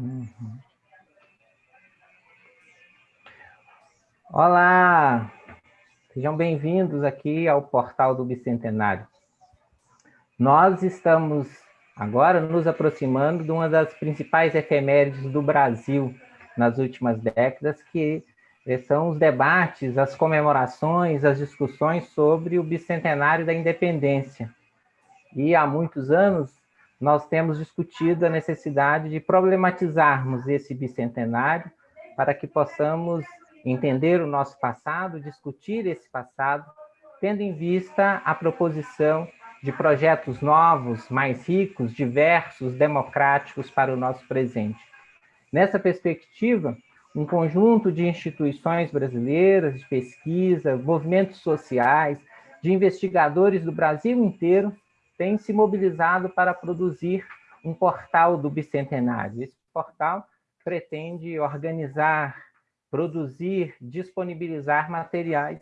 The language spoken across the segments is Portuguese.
Uhum. Olá, sejam bem-vindos aqui ao portal do Bicentenário. Nós estamos agora nos aproximando de uma das principais efemérides do Brasil nas últimas décadas, que são os debates, as comemorações, as discussões sobre o bicentenário da independência. E há muitos anos nós temos discutido a necessidade de problematizarmos esse bicentenário para que possamos entender o nosso passado, discutir esse passado, tendo em vista a proposição de projetos novos, mais ricos, diversos, democráticos para o nosso presente. Nessa perspectiva, um conjunto de instituições brasileiras de pesquisa, movimentos sociais, de investigadores do Brasil inteiro tem se mobilizado para produzir um portal do Bicentenário. Esse portal pretende organizar, produzir, disponibilizar materiais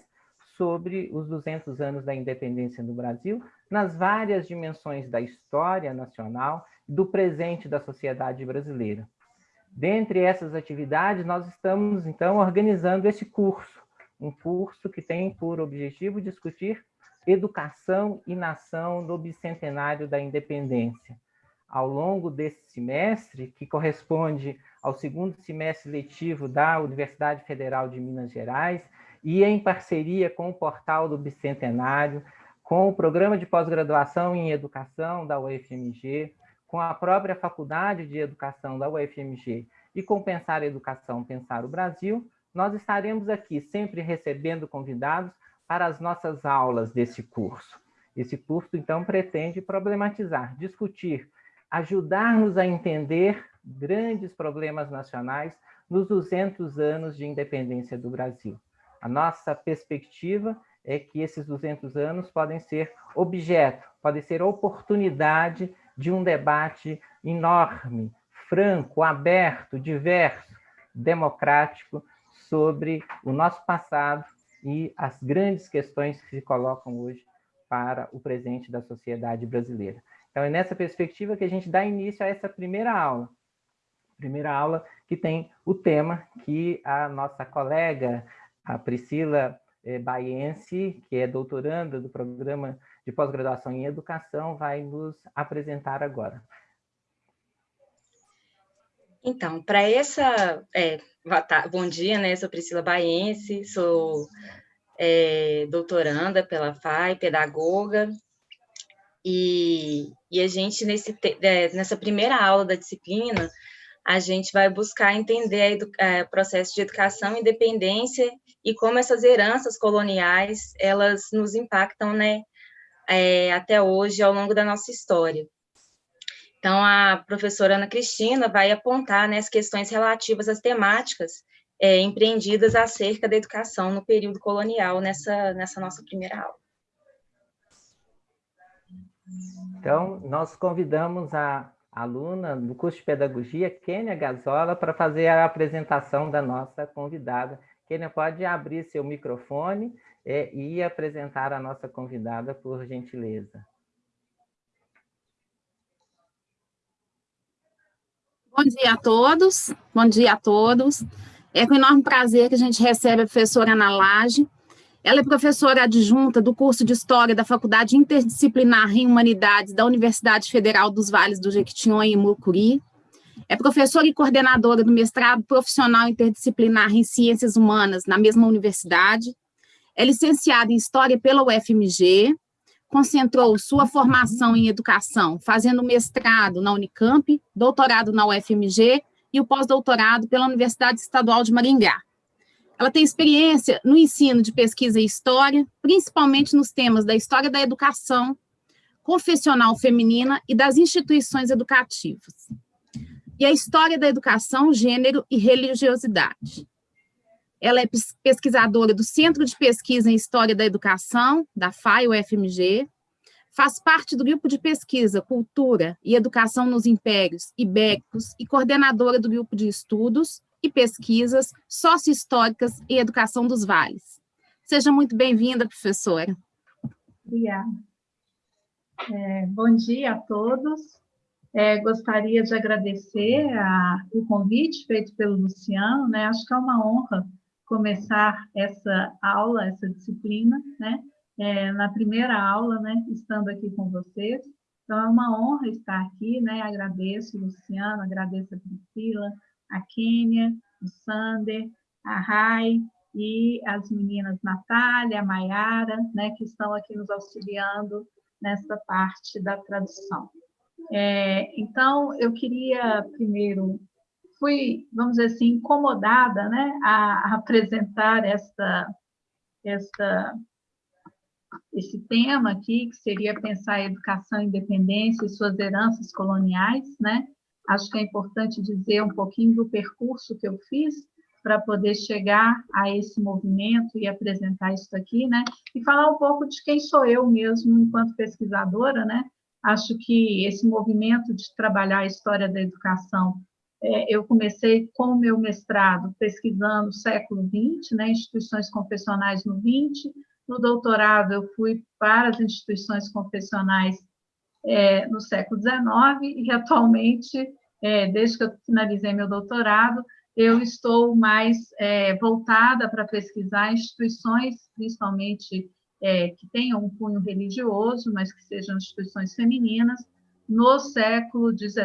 sobre os 200 anos da independência do Brasil, nas várias dimensões da história nacional do presente da sociedade brasileira. Dentre essas atividades, nós estamos, então, organizando esse curso, um curso que tem por objetivo discutir Educação e Nação no Bicentenário da Independência. Ao longo desse semestre, que corresponde ao segundo semestre letivo da Universidade Federal de Minas Gerais, e em parceria com o portal do Bicentenário, com o programa de pós-graduação em Educação da UFMG, com a própria Faculdade de Educação da UFMG e com Pensar Educação, Pensar o Brasil, nós estaremos aqui sempre recebendo convidados para as nossas aulas desse curso. Esse curso, então, pretende problematizar, discutir, ajudar-nos a entender grandes problemas nacionais nos 200 anos de independência do Brasil. A nossa perspectiva é que esses 200 anos podem ser objeto, podem ser oportunidade de um debate enorme, franco, aberto, diverso, democrático sobre o nosso passado e as grandes questões que se colocam hoje para o presente da sociedade brasileira. Então, é nessa perspectiva que a gente dá início a essa primeira aula. Primeira aula que tem o tema que a nossa colega, a Priscila eh, Baiense, que é doutoranda do programa de pós-graduação em educação, vai nos apresentar agora. Então, para essa... É, bom dia, né? Sou Priscila Baense, sou é, doutoranda pela FAI, pedagoga, e, e a gente, nesse, é, nessa primeira aula da disciplina, a gente vai buscar entender o é, processo de educação independência e como essas heranças coloniais, elas nos impactam, né, é, até hoje, ao longo da nossa história. Então, a professora Ana Cristina vai apontar né, as questões relativas às temáticas é, empreendidas acerca da educação no período colonial, nessa, nessa nossa primeira aula. Então, nós convidamos a aluna do curso de Pedagogia, Kênia Gazola, para fazer a apresentação da nossa convidada. Kênia, pode abrir seu microfone é, e apresentar a nossa convidada, por gentileza. Bom dia a todos, bom dia a todos. É com enorme prazer que a gente recebe a professora Ana Lage. Ela é professora adjunta do curso de História da Faculdade Interdisciplinar em Humanidades da Universidade Federal dos Vales do Jequitinhonha e Mucuri. É professora e coordenadora do mestrado profissional interdisciplinar em Ciências Humanas na mesma universidade. É licenciada em História pela UFMG, concentrou sua formação em educação, fazendo mestrado na Unicamp, doutorado na UFMG e o pós-doutorado pela Universidade Estadual de Maringá. Ela tem experiência no ensino de pesquisa e história, principalmente nos temas da história da educação, confessional feminina e das instituições educativas. E a história da educação, gênero e religiosidade. Ela é pesquisadora do Centro de Pesquisa em História da Educação, da FAI, UFMG, faz parte do grupo de pesquisa Cultura e Educação nos Impérios Ibéricos e coordenadora do grupo de estudos e pesquisas sócio-históricas e educação dos vales. Seja muito bem-vinda, professora. Obrigada. É, bom dia a todos. É, gostaria de agradecer a, o convite feito pelo Luciano, né? Acho que é uma honra começar essa aula, essa disciplina, né? É, na primeira aula, né? Estando aqui com vocês. Então, é uma honra estar aqui, né? Agradeço Luciano, agradeço a Priscila, a Kênia, o Sander, a Rai e as meninas Natália, Maiara, né? Que estão aqui nos auxiliando nessa parte da tradução. É, então, eu queria primeiro, fui, vamos dizer assim, incomodada né, a, apresentar esta, esta, esse tema aqui, que seria pensar a educação, independência e suas heranças coloniais. Né? Acho que é importante dizer um pouquinho do percurso que eu fiz para poder chegar a esse movimento e apresentar isso aqui, né? E falar um pouco de quem sou eu mesmo enquanto pesquisadora, né? Acho que esse movimento de trabalhar a história da educação, é, eu comecei com o meu mestrado pesquisando o século XX, né, instituições confessionais no XX, no doutorado eu fui para as instituições confessionais é, no século XIX e atualmente, é, desde que eu finalizei meu doutorado, eu estou mais é, voltada para pesquisar instituições, principalmente é, que tenham um cunho religioso, mas que sejam instituições femininas, no século XVII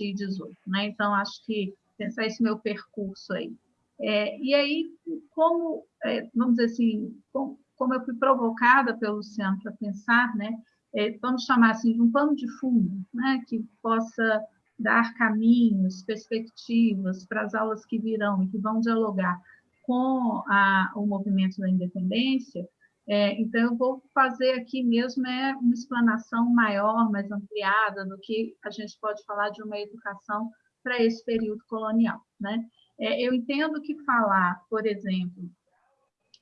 e XVIII. Né? Então, acho que pensar esse meu percurso aí. É, e aí, como, é, vamos dizer assim, como, como, eu fui provocada pelo Luciano para pensar, né, é, vamos chamar assim, de um pano de fundo, né, que possa dar caminhos, perspectivas para as aulas que virão e que vão dialogar com a, o movimento da independência, é, então, eu vou fazer aqui mesmo é uma explanação maior, mais ampliada do que a gente pode falar de uma educação para esse período colonial. Né? É, eu entendo que falar, por exemplo,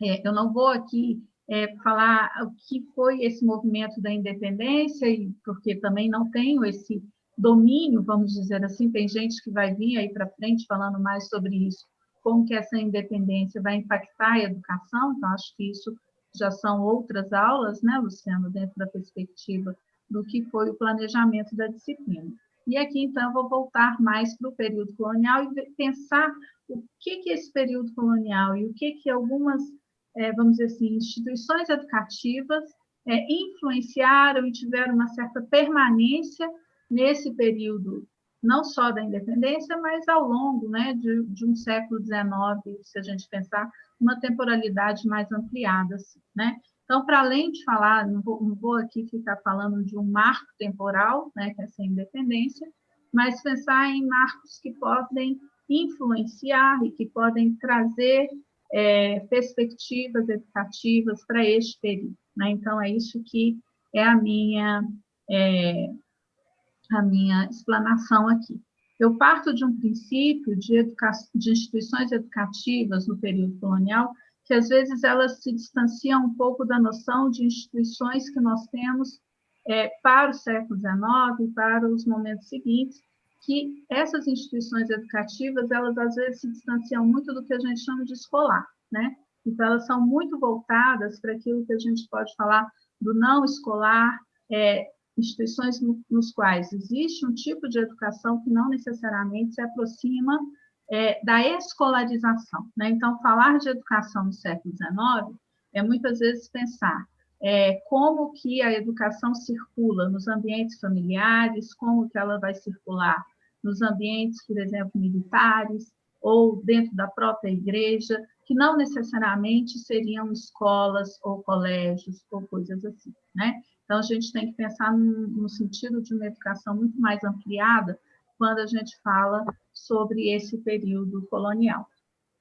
é, eu não vou aqui é, falar o que foi esse movimento da independência, e porque também não tenho esse domínio, vamos dizer assim, tem gente que vai vir aí para frente falando mais sobre isso, como que essa independência vai impactar a educação, então acho que isso já são outras aulas, né, Luciano, dentro da perspectiva do que foi o planejamento da disciplina. E aqui, então, vou voltar mais para o período colonial e pensar o que, que é esse período colonial e o que, que algumas, é, vamos dizer assim, instituições educativas é, influenciaram e tiveram uma certa permanência nesse período, não só da independência, mas ao longo né, de, de um século XIX, se a gente pensar uma temporalidade mais ampliada. Assim, né? Então, para além de falar, não vou, não vou, aqui ficar falando de um marco temporal, né, que é essa independência, mas pensar em marcos que podem influenciar e que podem trazer é, perspectivas educativas para este período. Né? Então, é isso que é a minha, é, a minha explanação aqui. Eu parto de um princípio de, de instituições educativas no período colonial, que às vezes elas se distanciam um pouco da noção de instituições que nós temos é, para o século XIX e para os momentos seguintes, que essas instituições educativas, elas às vezes se distanciam muito do que a gente chama de escolar, né? Então, elas são muito voltadas para aquilo que a gente pode falar do não escolar, é, instituições no, nos quais existe um tipo de educação que não necessariamente se aproxima é, da escolarização. Né? Então, falar de educação no século XIX é muitas vezes pensar é, como que a educação circula nos ambientes familiares, como que ela vai circular nos ambientes, por exemplo, militares, ou dentro da própria igreja, que não necessariamente seriam escolas ou colégios ou coisas assim, né? Então, a gente tem que pensar no, sentido de uma educação muito mais ampliada quando a gente fala sobre esse período colonial.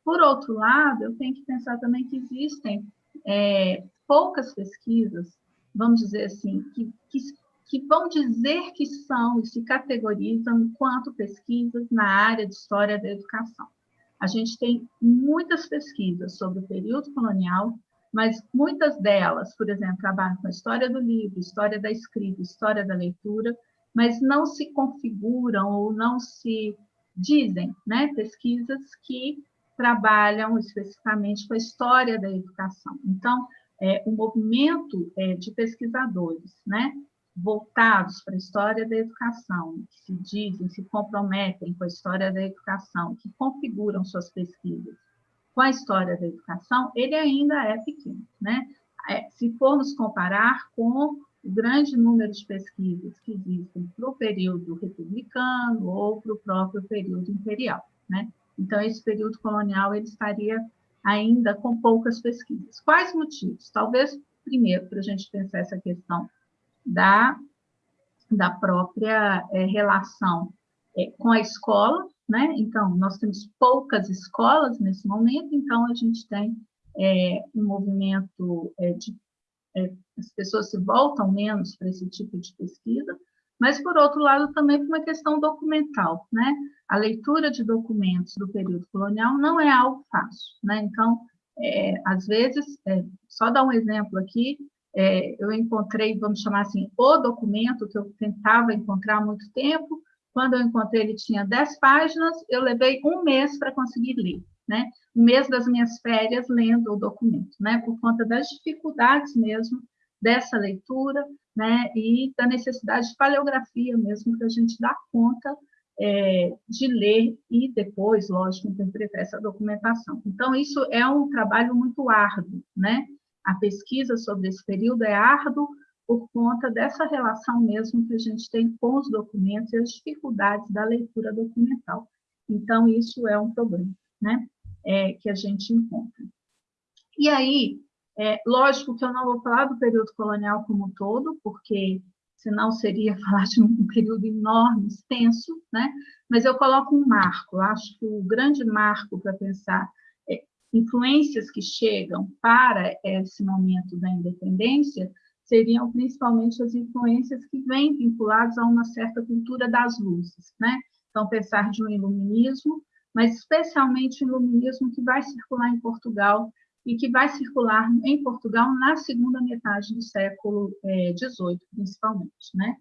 Por outro lado, eu tenho que pensar também que existem é, poucas pesquisas, vamos dizer assim, que, que, que, vão dizer que são e se categorizam enquanto pesquisas na área de história da educação. A gente tem muitas pesquisas sobre o período colonial, mas muitas delas, por exemplo, trabalham com a história do livro, história da escrita, história da leitura, mas não se configuram ou não se dizem, né, pesquisas que trabalham especificamente com a história da educação. Então, é, o movimento é, de pesquisadores, né, voltados para a história da educação, que se dizem, se comprometem com a história da educação, que configuram suas pesquisas com a história da educação, ele ainda é pequeno. Né? É, se formos comparar com o grande número de pesquisas que existem para o período republicano ou para o próprio período imperial. Né? Então, esse período colonial ele estaria ainda com poucas pesquisas. Quais motivos? Talvez, primeiro, para a gente pensar essa questão da, da própria é, relação é, com a escola, né? Então, nós temos poucas escolas nesse momento, então a gente tem é, um movimento de as pessoas se voltam menos para esse tipo de pesquisa, mas, por outro lado, também por uma questão documental, né? A leitura de documentos do período colonial não é algo fácil, né? Então, é, às vezes, é, só dar um exemplo aqui, é, eu encontrei, vamos chamar assim, o documento que eu tentava encontrar há muito tempo, quando eu encontrei ele tinha 10 páginas, eu levei um mês para conseguir ler né? Um mês das minhas férias lendo o documento, né? Por conta das dificuldades mesmo dessa leitura, né? E da necessidade de paleografia mesmo para a gente dar conta é, de ler e depois, lógico, interpretar essa documentação. Então, isso é um trabalho muito árduo, né? A pesquisa sobre esse período é árduo por conta dessa relação mesmo que a gente tem com os documentos e as dificuldades da leitura documental. Então, isso é um problema, né? é, que a gente encontra. E aí, é, lógico que eu não vou falar do período colonial como um todo, porque senão seria falar de um período enorme, extenso, né? mas eu coloco um marco, acho que o grande marco para pensar influências que chegam para esse momento da independência seriam principalmente as influências que vêm vinculadas a uma certa cultura das luzes, né? Então, pensar de um iluminismo mas especialmente o iluminismo que vai circular em Portugal e que vai circular em Portugal na segunda metade do século XVIII, é, principalmente, né?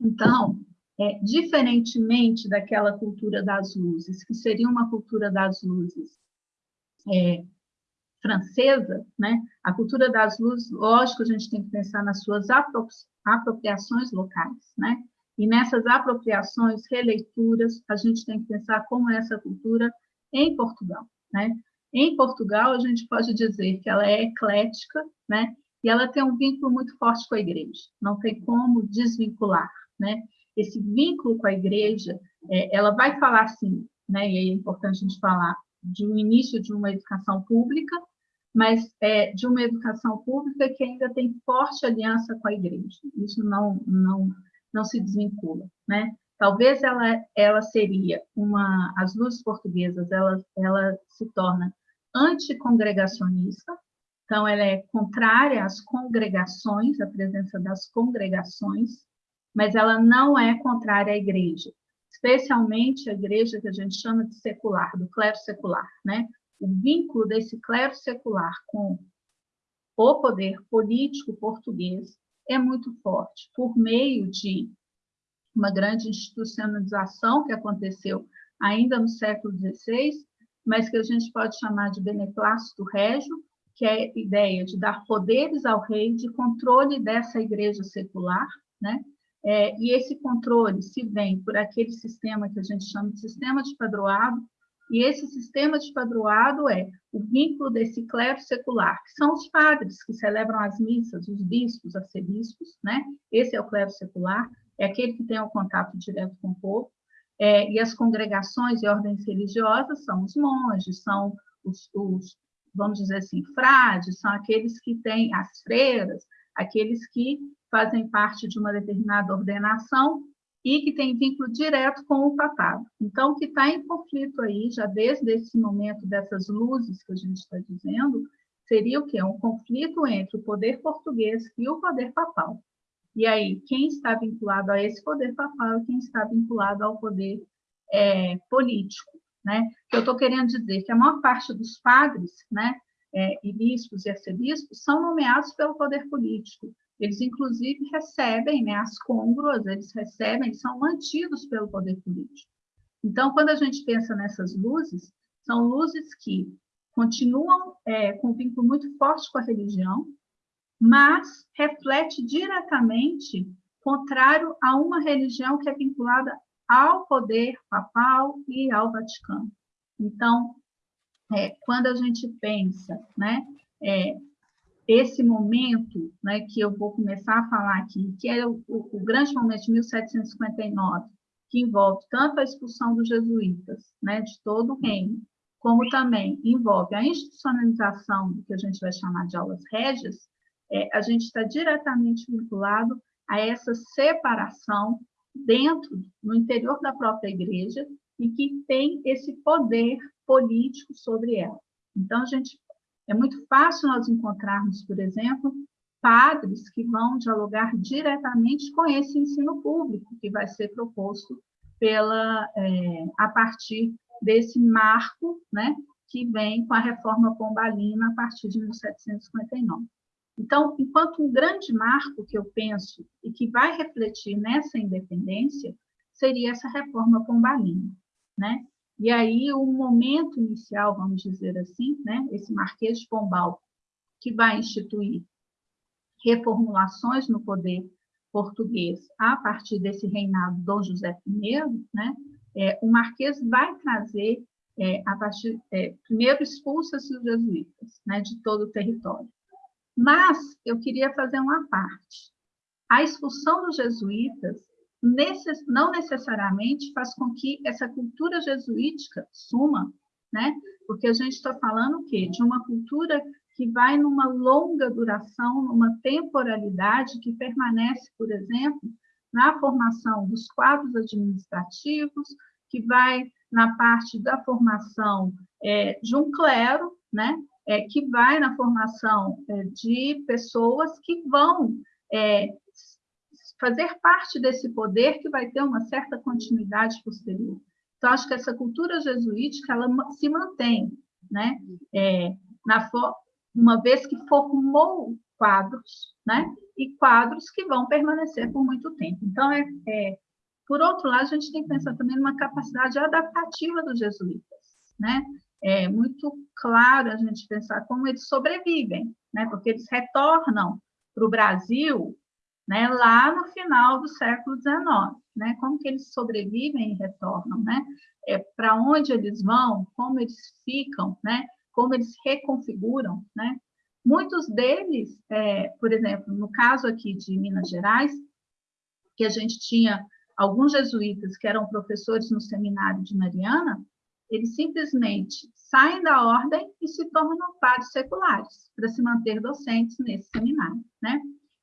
Então, é, diferentemente daquela cultura das luzes, que seria uma cultura das luzes é, francesa, né? A cultura das luzes, lógico, a gente tem que pensar nas suas apropriações locais, né? E nessas apropriações, releituras, a gente tem que pensar como é essa cultura em Portugal. Né? Em Portugal, a gente pode dizer que ela é eclética, né? e ela tem um vínculo muito forte com a igreja, não tem como desvincular. Né? Esse vínculo com a igreja, é, ela vai falar, sim, né? e aí é importante a gente falar de um início de uma educação pública, mas é, de uma educação pública que ainda tem forte aliança com a igreja. Isso não, não não se desvincula, né? Talvez ela, ela seria uma, as luzes portuguesas, ela, ela se torna anticongregacionista, então ela é contrária às congregações, à presença das congregações, mas ela não é contrária à igreja, especialmente a igreja que a gente chama de secular, do clero secular, né? O vínculo desse clero secular com o poder político português é muito forte, por meio de uma grande institucionalização que aconteceu ainda no século XVI, mas que a gente pode chamar de beneplácito régio, que é a ideia de dar poderes ao rei de controle dessa igreja secular, né? É, e esse controle se vem por aquele sistema que a gente chama de sistema de padroado, e esse sistema de padroado é o vínculo desse clero secular, que são os padres que celebram as missas, os bispos, arcebispos, né? Esse é o clero secular, é aquele que tem o contato direto com o povo. É, e as congregações e ordens religiosas são os monges, são os, os, vamos dizer assim, frades, são aqueles que têm as freiras, aqueles que fazem parte de uma determinada ordenação e que tem vínculo direto com o papado. Então, o que está em conflito aí, já desde esse momento dessas luzes que a gente está dizendo, seria o quê? Um conflito entre o poder português e o poder papal. E aí, quem está vinculado a esse poder papal e quem está vinculado ao poder é, político, né? Eu estou querendo dizer que a maior parte dos padres, né, é, e bispos e arcebispos são nomeados pelo poder político, eles, inclusive, recebem né, as congruas, eles recebem, são mantidos pelo poder político. Então, quando a gente pensa nessas luzes, são luzes que continuam é, com um vínculo muito forte com a religião, mas reflete diretamente contrário a uma religião que é vinculada ao poder papal e ao Vaticano. Então, é, quando a gente pensa, né, é, esse momento, né, que eu vou começar a falar aqui, que é o, o, grande momento de 1759, que envolve tanto a expulsão dos jesuítas, né, de todo o reino, como também envolve a institucionalização do que a gente vai chamar de aulas régias, é, a gente está diretamente vinculado a essa separação dentro, no interior da própria igreja, e que tem esse poder político sobre ela. Então, a gente é muito fácil nós encontrarmos, por exemplo, padres que vão dialogar diretamente com esse ensino público que vai ser proposto pela é, a partir desse marco, né, que vem com a reforma pombalina a partir de 1759. Então, enquanto um grande marco que eu penso e que vai refletir nessa independência seria essa reforma pombalina, né? E aí o momento inicial, vamos dizer assim, né, esse Marquês de Pombal, que vai instituir reformulações no poder português a partir desse reinado Dom José I, né, é, o Marquês vai trazer, é, a partir, é, primeiro expulsa-se os jesuítas né, de todo o território. Mas eu queria fazer uma parte. A expulsão dos jesuítas necess, não necessariamente faz com que essa cultura jesuítica suma, né? Porque a gente está falando o quê? De uma cultura que vai numa longa duração, numa temporalidade que permanece, por exemplo, na formação dos quadros administrativos, que vai na parte da formação é, de um clero, né? É, que vai na formação é, de pessoas que vão é, fazer parte desse poder que vai ter uma certa continuidade posterior. Então, acho que essa cultura jesuítica ela se mantém, né? É, na uma vez que formou quadros, né? E quadros que vão permanecer por muito tempo. Então, é, é, por outro lado, a gente tem que pensar também numa capacidade adaptativa dos jesuítas, né? É muito claro a gente pensar como eles sobrevivem, né? Porque eles retornam para o Brasil né, lá no final do século XIX, né, como que eles sobrevivem e retornam, né, é, para onde eles vão, como eles ficam, né, como eles reconfiguram, né, muitos deles, é, por exemplo, no caso aqui de Minas Gerais, que a gente tinha alguns jesuítas que eram professores no seminário de Mariana, eles simplesmente saem da ordem e se tornam padres seculares, para se manter docentes nesse seminário, né?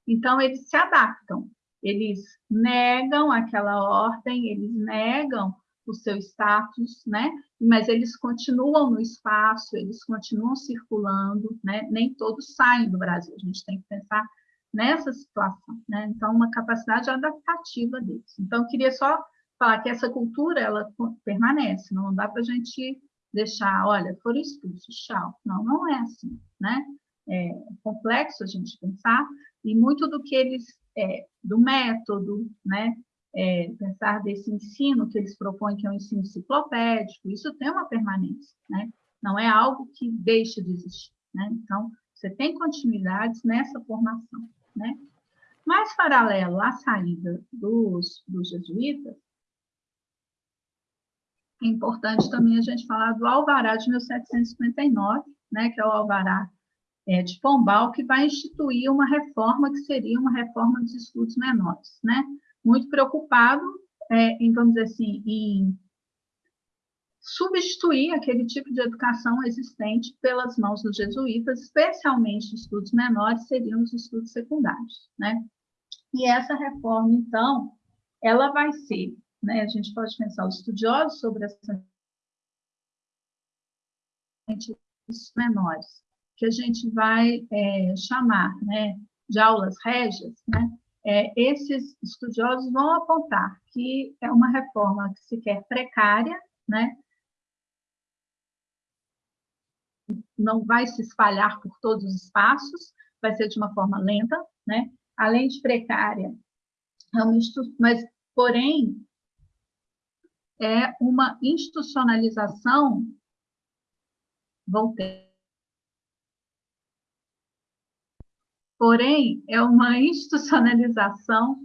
Então, eles se adaptam, eles negam aquela ordem, eles negam o seu status, né? Mas eles continuam no espaço, eles continuam circulando, né? Nem todos saem do Brasil. A gente tem que pensar nessa situação, né? Então, uma capacidade adaptativa deles. Então, eu queria só falar que essa cultura ela permanece, não dá para a gente deixar, olha, foram expulsos, tchau. Não, não é assim, né? É complexo a gente pensar, e muito do que eles, é, do método, né, é, pensar desse ensino que eles propõem, que é um ensino enciclopédico, isso tem uma permanência, né? não é algo que deixa de existir. Né? Então, você tem continuidades nessa formação. Né? Mas, paralelo à saída dos, dos jesuítas, é importante também a gente falar do Alvará de 1759, né, que é o Alvará é, de Pombal, que vai instituir uma reforma que seria uma reforma dos estudos menores, né? Muito preocupado é, em, vamos dizer assim, em substituir aquele tipo de educação existente pelas mãos dos jesuítas, especialmente estudos menores, seriam os estudos secundários, né? E essa reforma, então, ela vai ser, né? A gente pode pensar os estudiosos sobre essa menores, que a gente vai é, chamar né, de aulas régias, né, é, esses estudiosos vão apontar que é uma reforma que se quer precária, né, não vai se espalhar por todos os espaços, vai ser de uma forma lenta, né, além de precária, é mas, porém, é uma institucionalização, voltei, porém, é uma institucionalização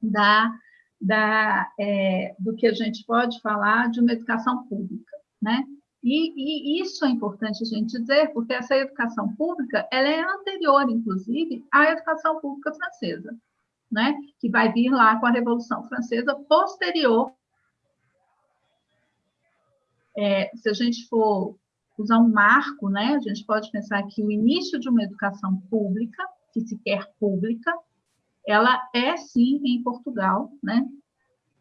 da, da, é, do que a gente pode falar de uma educação pública, né? E, e, isso é importante a gente dizer, porque essa educação pública ela é anterior, inclusive, à educação pública francesa, né? que vai vir lá com a Revolução Francesa posterior. É, se a gente for usar um marco, né, a gente pode pensar que o início de uma educação pública, que se quer pública, ela é sim em Portugal, né?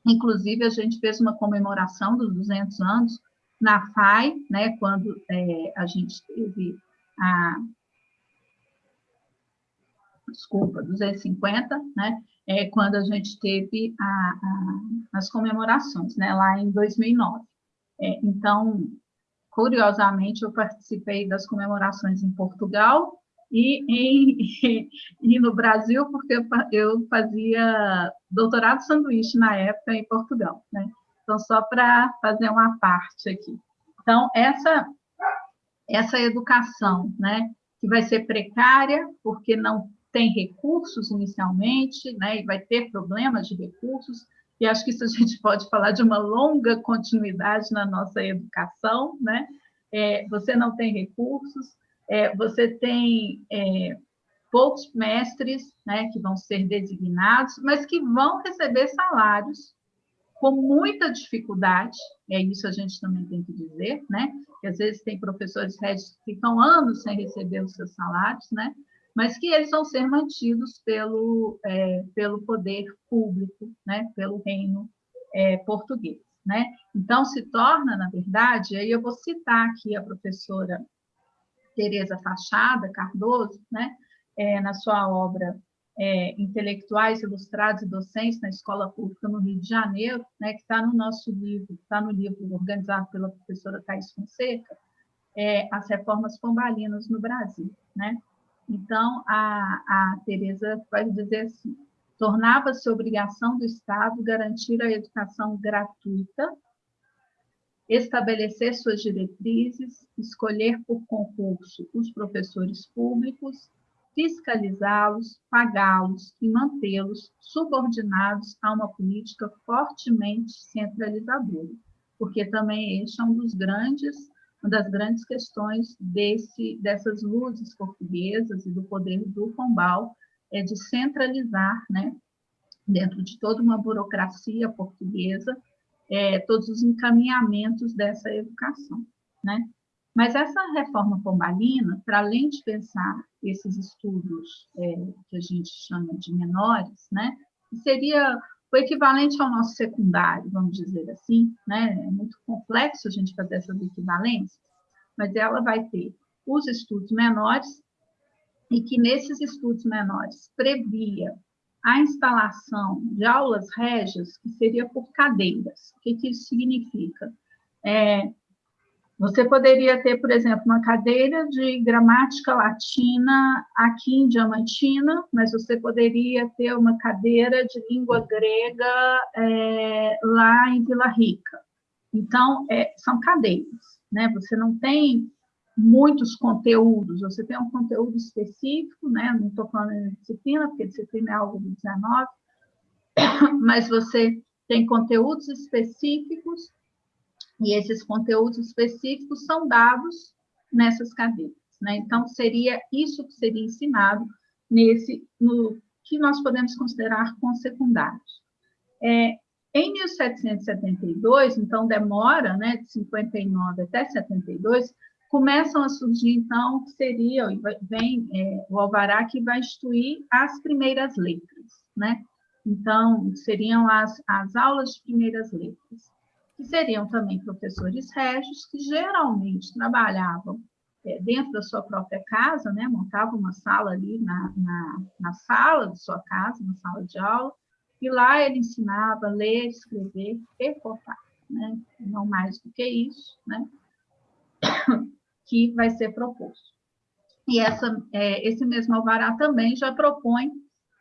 Inclusive a gente fez uma comemoração dos 200 anos na FAI, né, quando é, a gente teve a desculpa, 250, né, é, quando a gente teve a, a, as comemorações, né, lá em 2009. É, então, curiosamente, eu participei das comemorações em Portugal e, em, e no Brasil, porque eu fazia doutorado sanduíche na época em Portugal, né? Então, só para fazer uma parte aqui. Então, essa, essa educação, né, que vai ser precária, porque não tem recursos inicialmente, né, e vai ter problemas de recursos, e acho que isso a gente pode falar de uma longa continuidade na nossa educação, né? É, você não tem recursos, é, você tem é, poucos mestres né, que vão ser designados, mas que vão receber salários com muita dificuldade, é isso a gente também tem que dizer, né? Que às vezes tem professores que ficam anos sem receber os seus salários, né? Mas que eles vão ser mantidos pelo, é, pelo poder público, né? Pelo reino é, português, né? Então, se torna, na verdade, aí eu vou citar aqui a professora Tereza Fachada Cardoso, né? É, na sua obra é, intelectuais ilustrados e docentes na escola pública no Rio de Janeiro, né, que está no nosso livro, está no livro organizado pela professora Thais Fonseca, é, As Reformas Pombalinas no Brasil. Né? Então, a, a Tereza vai dizer assim, tornava-se obrigação do Estado garantir a educação gratuita, estabelecer suas diretrizes, escolher por concurso os professores públicos, fiscalizá-los, pagá-los e mantê-los subordinados a uma política fortemente centralizadora, porque também este é um dos grandes, uma das grandes questões desse, dessas luzes portuguesas e do poder do Pombal, é de centralizar, né, dentro de toda uma burocracia portuguesa, é, todos os encaminhamentos dessa educação, né? Mas essa reforma pombalina, para além de pensar esses estudos é, que a gente chama de menores, né, seria o equivalente ao nosso secundário, vamos dizer assim, né? É muito complexo a gente fazer essas equivalências, mas ela vai ter os estudos menores e que nesses estudos menores previa a instalação de aulas régias, que seria por cadeiras. O que, que isso significa? É, você poderia ter, por exemplo, uma cadeira de gramática latina aqui em Diamantina, mas você poderia ter uma cadeira de língua grega é, lá em Vila Rica. Então, é, são cadeiras, né? Você não tem muitos conteúdos, você tem um conteúdo específico, né? Não estou falando de disciplina, porque disciplina é algo do 19, mas você tem conteúdos específicos e esses conteúdos específicos são dados nessas cadeiras. Né? Então, seria isso que seria ensinado nesse, no que nós podemos considerar com secundários. É, em 1772, então demora, né, de 59 até 72, começam a surgir, então, que seria, vem é, o alvará que vai instituir as primeiras letras, né? Então, seriam as, as aulas de primeiras letras que seriam também professores régios, que geralmente trabalhavam é, dentro da sua própria casa, né, montavam uma sala ali na, na, na sala de sua casa, na sala de aula, e lá ele ensinava a ler, escrever e contar, né, não mais do que isso, né, que vai ser proposto. E essa, é, esse mesmo alvará também já propõe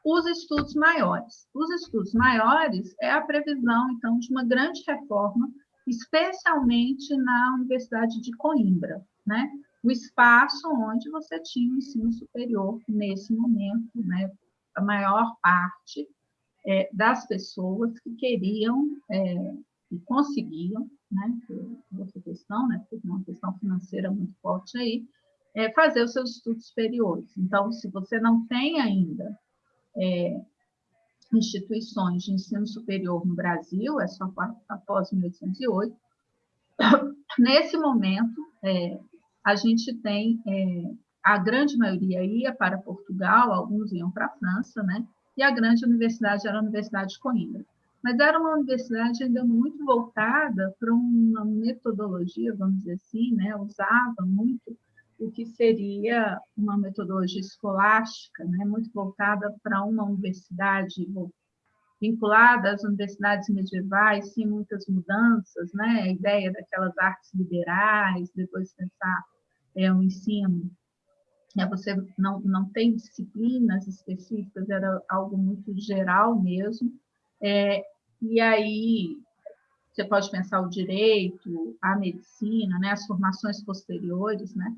os estudos maiores. Os estudos maiores é a previsão, então, de uma grande reforma, especialmente na Universidade de Coimbra, né? o espaço onde você tinha o ensino superior nesse momento, né? A maior parte é, das pessoas que queriam é, e conseguiam, né? Outra questão, né? Uma questão financeira muito forte aí, é fazer os seus estudos superiores. Então, se você não tem ainda é, instituições de ensino superior no Brasil, é só após 1808, nesse momento, é, a gente tem, é, a grande maioria ia para Portugal, alguns iam para a França, né? e a grande universidade era a Universidade de Coimbra. Mas era uma universidade ainda muito voltada para uma metodologia, vamos dizer assim, né? usava muito o que seria uma metodologia escolástica, né? muito voltada para uma universidade vinculada às universidades medievais, sim, muitas mudanças, né? a ideia daquelas artes liberais, depois pensar é, o ensino, é, você não, não tem disciplinas específicas, era algo muito geral mesmo, é, e aí você pode pensar o direito, a medicina, né, as formações posteriores, né,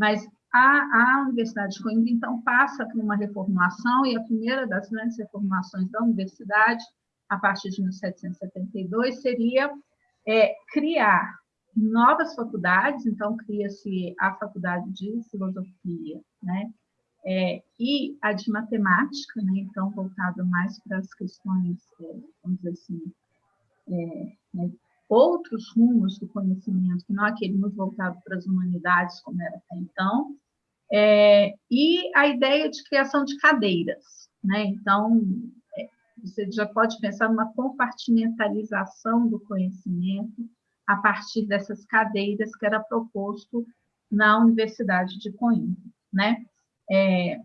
mas a, a Universidade de Coimbra, então, passa por uma reformulação, e a primeira das grandes reformulações da universidade, a partir de 1772, seria é, criar novas faculdades, então cria-se a faculdade de filosofia, né? É, e a de matemática, né? Então voltada mais para as questões, é, vamos dizer assim, é, né? Outros rumos do conhecimento, que não aquele muito voltado para as humanidades, como era até então, é, e a ideia de criação de cadeiras, né? Então, é, você já pode pensar numa compartimentalização do conhecimento, a partir dessas cadeiras que era proposto na Universidade de Coimbra, né? É,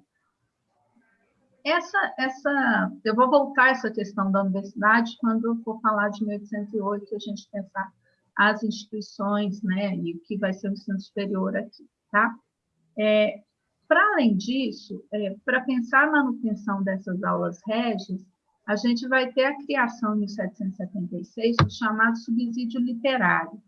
essa, essa, eu vou voltar a essa questão da universidade quando eu for falar de 1808, a gente pensar as instituições, né, e o que vai ser o ensino superior aqui, tá? É, para além disso, é, para pensar a manutenção dessas aulas régias, a gente vai ter a criação em 1776 do chamado subsídio literário.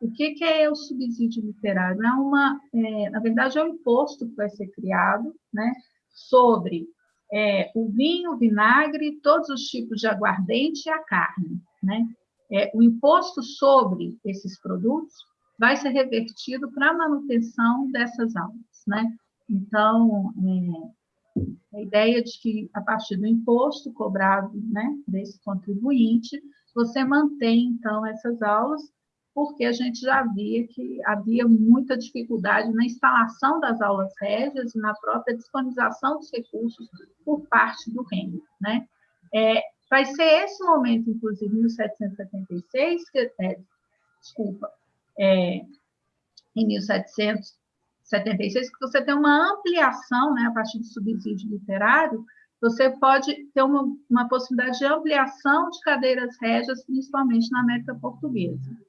O que, que é o subsídio literário? É uma, é, na verdade, é um imposto que vai ser criado né, sobre é, o vinho, o vinagre, todos os tipos de aguardente e a carne. Né? É, o imposto sobre esses produtos vai ser revertido para a manutenção dessas aulas. Né? Então, é, a ideia de que, a partir do imposto cobrado né, desse contribuinte, você mantém, então, essas aulas, porque a gente já via que havia muita dificuldade na instalação das aulas régias e na própria disponibilização dos recursos por parte do reino. Né? É, vai ser esse momento, inclusive, em 1776, que, é, desculpa, é, em 1700, 76, que você tem uma ampliação, né, a partir do subsídio literário, você pode ter uma, uma possibilidade de ampliação de cadeiras régias, principalmente na América Portuguesa.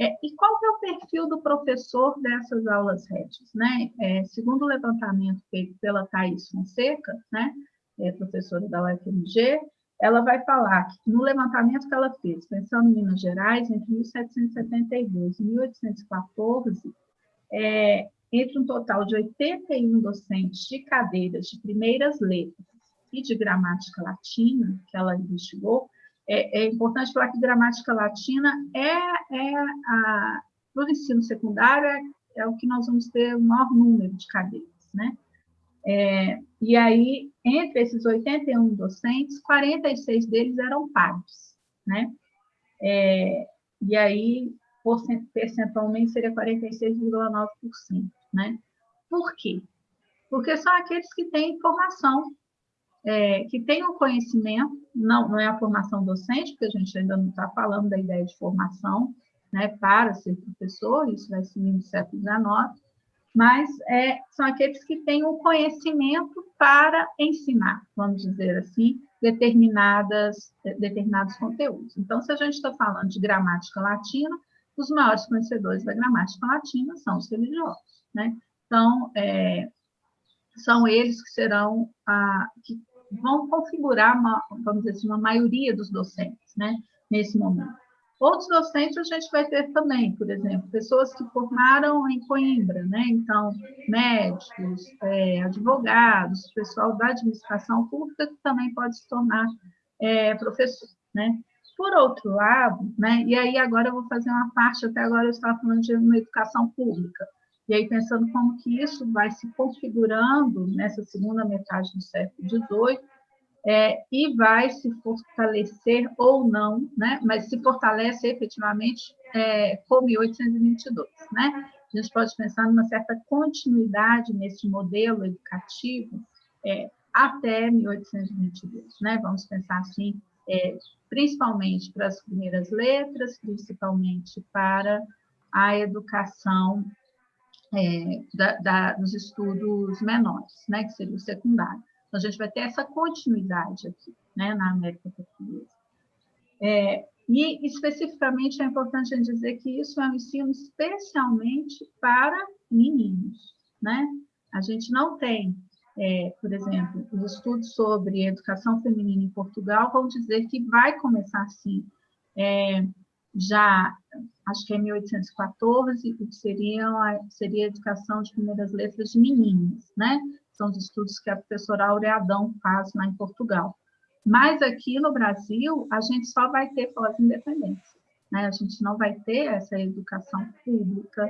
É, e qual é o perfil do professor dessas aulas régias? Né? É, segundo o levantamento feito pela Thais Fonseca, né, é, professora da UFMG, ela vai falar que no levantamento que ela fez, pensando em Minas Gerais, entre 1772 e 1814, é, entre um total de 81 docentes de cadeiras de primeiras letras e de gramática latina, que ela investigou, é, é importante falar que gramática latina é, é a, para o ensino secundário, é, é, o que nós vamos ter o maior número de cadeiras, né? É, e aí, entre esses 81 docentes, 46 deles eram pares, né? É, e aí, percentualmente, seria 46,9% né? Por quê? Porque são aqueles que têm informação, é, que um conhecimento, não, não é a formação docente, porque a gente ainda não está falando da ideia de formação, né, para ser professor, isso vai ser no século XIX, mas é, são aqueles que têm o conhecimento para ensinar, vamos dizer assim, determinadas, determinados conteúdos. Então, se a gente está falando de gramática latina, os maiores conhecedores da gramática latina são os religiosos. Né? Então, é, são eles que serão, a, que vão configurar, uma, vamos dizer assim, uma maioria dos docentes, né? nesse momento. Outros docentes a gente vai ter também, por exemplo, pessoas que formaram em Coimbra, né? Então, médicos, é, advogados, pessoal da administração pública que também pode se tornar é, professor, né? Por outro lado, né? E aí agora eu vou fazer uma parte, até agora eu estava falando de uma educação pública, e aí pensando como que isso vai se configurando nessa segunda metade do século XVIII, é, e vai se fortalecer ou não, né? mas se fortalece efetivamente é, com 1822. Né? A gente pode pensar numa certa continuidade nesse modelo educativo é, até 1822. Né? Vamos pensar assim, é, principalmente para as primeiras letras, principalmente para a educação é, da, da, dos estudos menores, né? que seria o secundário. Então, a gente vai ter essa continuidade aqui, né, na América Portuguesa. É, e, especificamente, é importante dizer que isso é um ensino especialmente para meninos, né? A gente não tem, é, por exemplo, os estudos sobre educação feminina em Portugal vão dizer que vai começar, assim, é, já, acho que é 1814, que seria, seria a educação de primeiras letras de meninas, né? são os estudos que a professora Aureadão faz lá em Portugal. Mas aqui no Brasil, a gente só vai ter pós-independência. Né? A gente não vai ter essa educação pública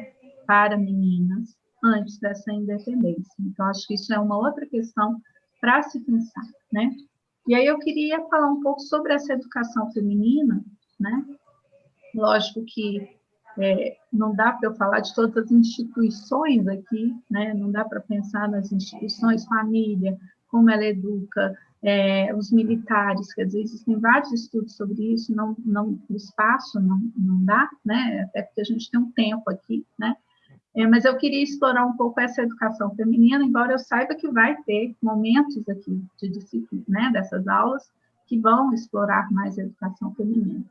para meninas antes dessa independência. Então, acho que isso é uma outra questão para se pensar. Né? E aí eu queria falar um pouco sobre essa educação feminina. Né? Lógico que é, não dá para eu falar de todas as instituições aqui, né? não dá para pensar nas instituições, família, como ela educa, é, os militares, quer dizer, existem vários estudos sobre isso, não, não, o espaço não, não dá, né? até porque a gente tem um tempo aqui, né? É, mas eu queria explorar um pouco essa educação feminina, embora eu saiba que vai ter momentos aqui de disciplina, né, dessas aulas, que vão explorar mais a educação feminina.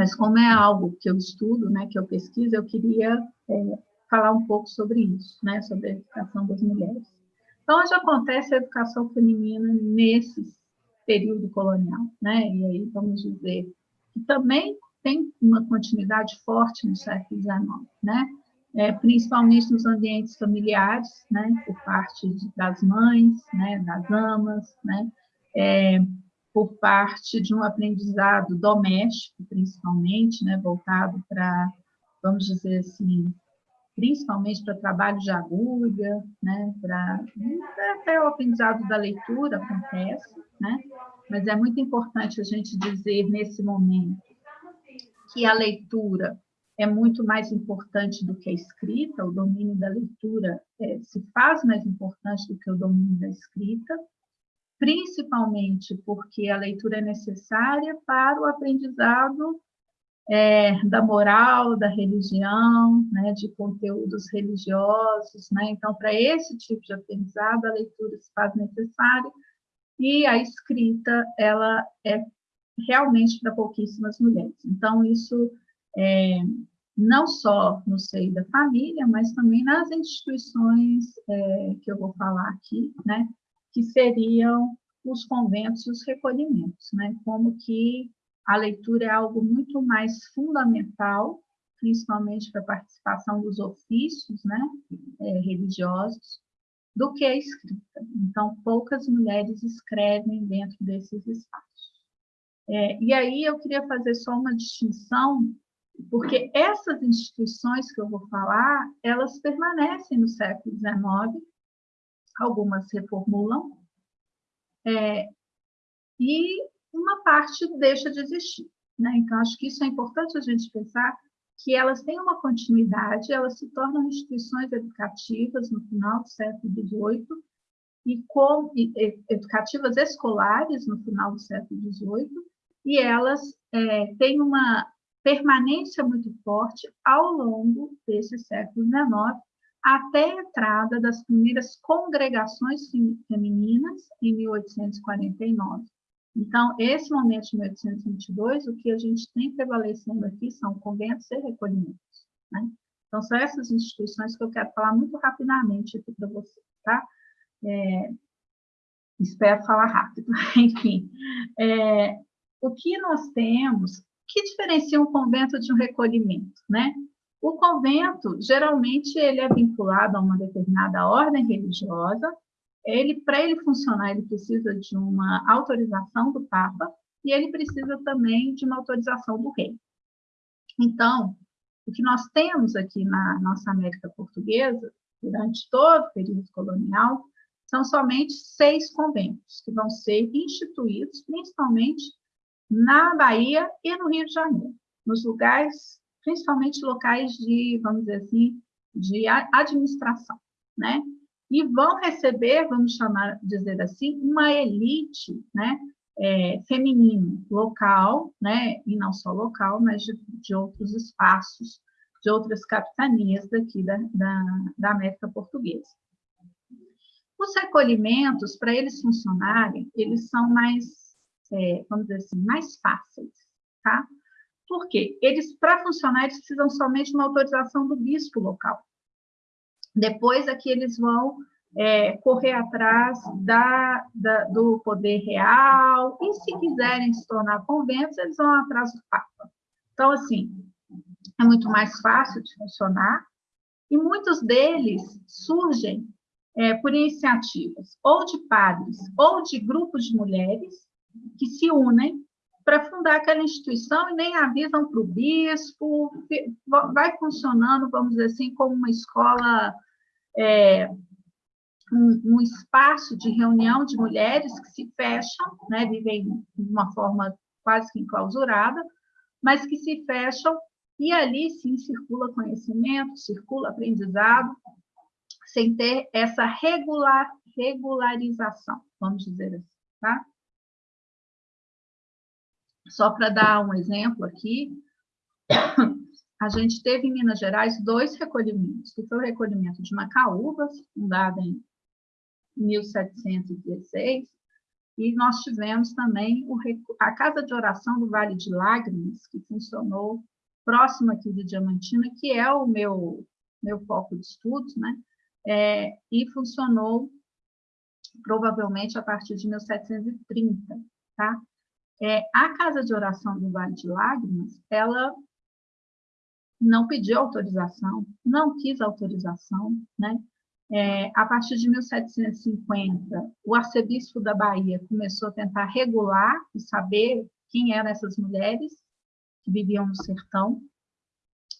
Mas como é algo que eu estudo, né, que eu pesquiso, eu queria é, falar um pouco sobre isso, né, sobre a educação das mulheres. Então, onde acontece a educação feminina nesse período colonial, né? E aí vamos dizer que também tem uma continuidade forte no século XIX, né? É, principalmente nos ambientes familiares, né? Por parte das mães, né? Das amas, né? É, por parte de um aprendizado doméstico, principalmente, né, voltado para, vamos dizer assim, principalmente para trabalho de agulha, né, para até o aprendizado da leitura acontece, né, mas é muito importante a gente dizer nesse momento que a leitura é muito mais importante do que a escrita, o domínio da leitura é, se faz mais importante do que o domínio da escrita, principalmente porque a leitura é necessária para o aprendizado é, da moral, da religião, né, de conteúdos religiosos. Né? Então, para esse tipo de aprendizado, a leitura se faz necessária e a escrita ela é realmente para pouquíssimas mulheres. Então, isso é, não só no seio da família, mas também nas instituições é, que eu vou falar aqui, né? Que seriam os conventos e os recolhimentos, né? Como que a leitura é algo muito mais fundamental, principalmente para a participação dos ofícios, né, é, religiosos, do que a escrita. Então, poucas mulheres escrevem dentro desses espaços. É, e aí eu queria fazer só uma distinção, porque essas instituições que eu vou falar, elas permanecem no século XIX, algumas reformulam, é, e uma parte deixa de existir. Né? Então, acho que isso é importante a gente pensar que elas têm uma continuidade, elas se tornam instituições educativas no final do século XVIII e, com, e educativas escolares no final do século XVIII, e elas é, têm uma permanência muito forte ao longo desse século XIX, até a entrada das primeiras congregações femininas em 1849. Então, esse momento de 1822, o que a gente tem prevalecendo aqui são conventos e recolhimentos. Né? Então, são essas instituições que eu quero falar muito rapidamente aqui para vocês, tá? É, espero falar rápido. Enfim, é, o que nós temos, que diferencia um convento de um recolhimento, né? O convento, geralmente, ele é vinculado a uma determinada ordem religiosa, ele, para ele funcionar, ele precisa de uma autorização do Papa e ele precisa também de uma autorização do rei. Então, o que nós temos aqui na nossa América Portuguesa, durante todo o período colonial, são somente seis conventos que vão ser instituídos, principalmente na Bahia e no Rio de Janeiro, nos lugares, principalmente locais de, vamos dizer assim, de administração, né? E vão receber, vamos chamar, dizer assim, uma elite, né? É, feminino local, né? E não só local, mas de, de outros espaços, de outras capitanias daqui da, da, da América Portuguesa. Os recolhimentos, para eles funcionarem, eles são mais é, vamos dizer assim, mais fáceis, tá? Por quê? Eles, para funcionar, eles precisam somente de uma autorização do bispo local. Depois aqui é eles vão é, correr atrás da, da, do poder real, e se quiserem se tornar conventos, eles vão atrás do Papa. Então, assim, é muito mais fácil de funcionar, e muitos deles surgem é, por iniciativas ou de padres ou de grupos de mulheres que se unem para fundar aquela instituição e nem avisam para o bispo, vai funcionando, vamos dizer assim, como uma escola, é, um, um, espaço de reunião de mulheres que se fecham, né, vivem de uma forma quase que enclausurada, mas que se fecham e ali sim circula conhecimento, circula aprendizado, sem ter essa regular, regularização, vamos dizer assim, tá? Só para dar um exemplo aqui, a gente teve em Minas Gerais dois recolhimentos, que foi o recolhimento de Macaúbas, fundado em 1716, e nós tivemos também o, a Casa de Oração do Vale de Lágrimas, que funcionou próximo aqui de Diamantina, que é o meu, meu foco de estudos, né? É, e funcionou provavelmente a partir de 1730, tá? É, a Casa de Oração do Vale de Lágrimas, ela não pediu autorização, não quis autorização, né? É, a partir de 1750, o arcebispo da Bahia começou a tentar regular e saber quem eram essas mulheres que viviam no sertão,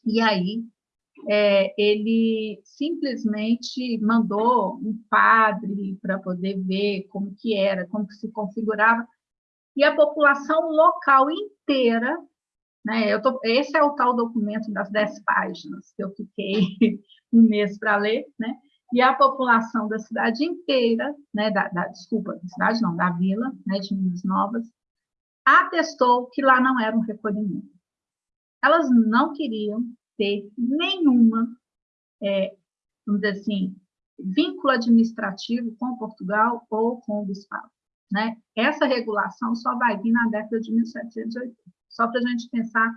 e aí é, ele simplesmente mandou um padre para poder ver como que era, como que se configurava, e a população local inteira, né? Eu tô, esse é o tal documento das dez páginas que eu fiquei um mês para ler, né? E a população da cidade inteira, né? Da, da, desculpa, da cidade não, da vila, né? De Minas Novas, atestou que lá não era um recolhimento. Elas não queriam ter nenhuma, é, vamos dizer assim, vínculo administrativo com Portugal ou com o Bispado. Né? Essa regulação só vai vir na década de 1780, só para a gente pensar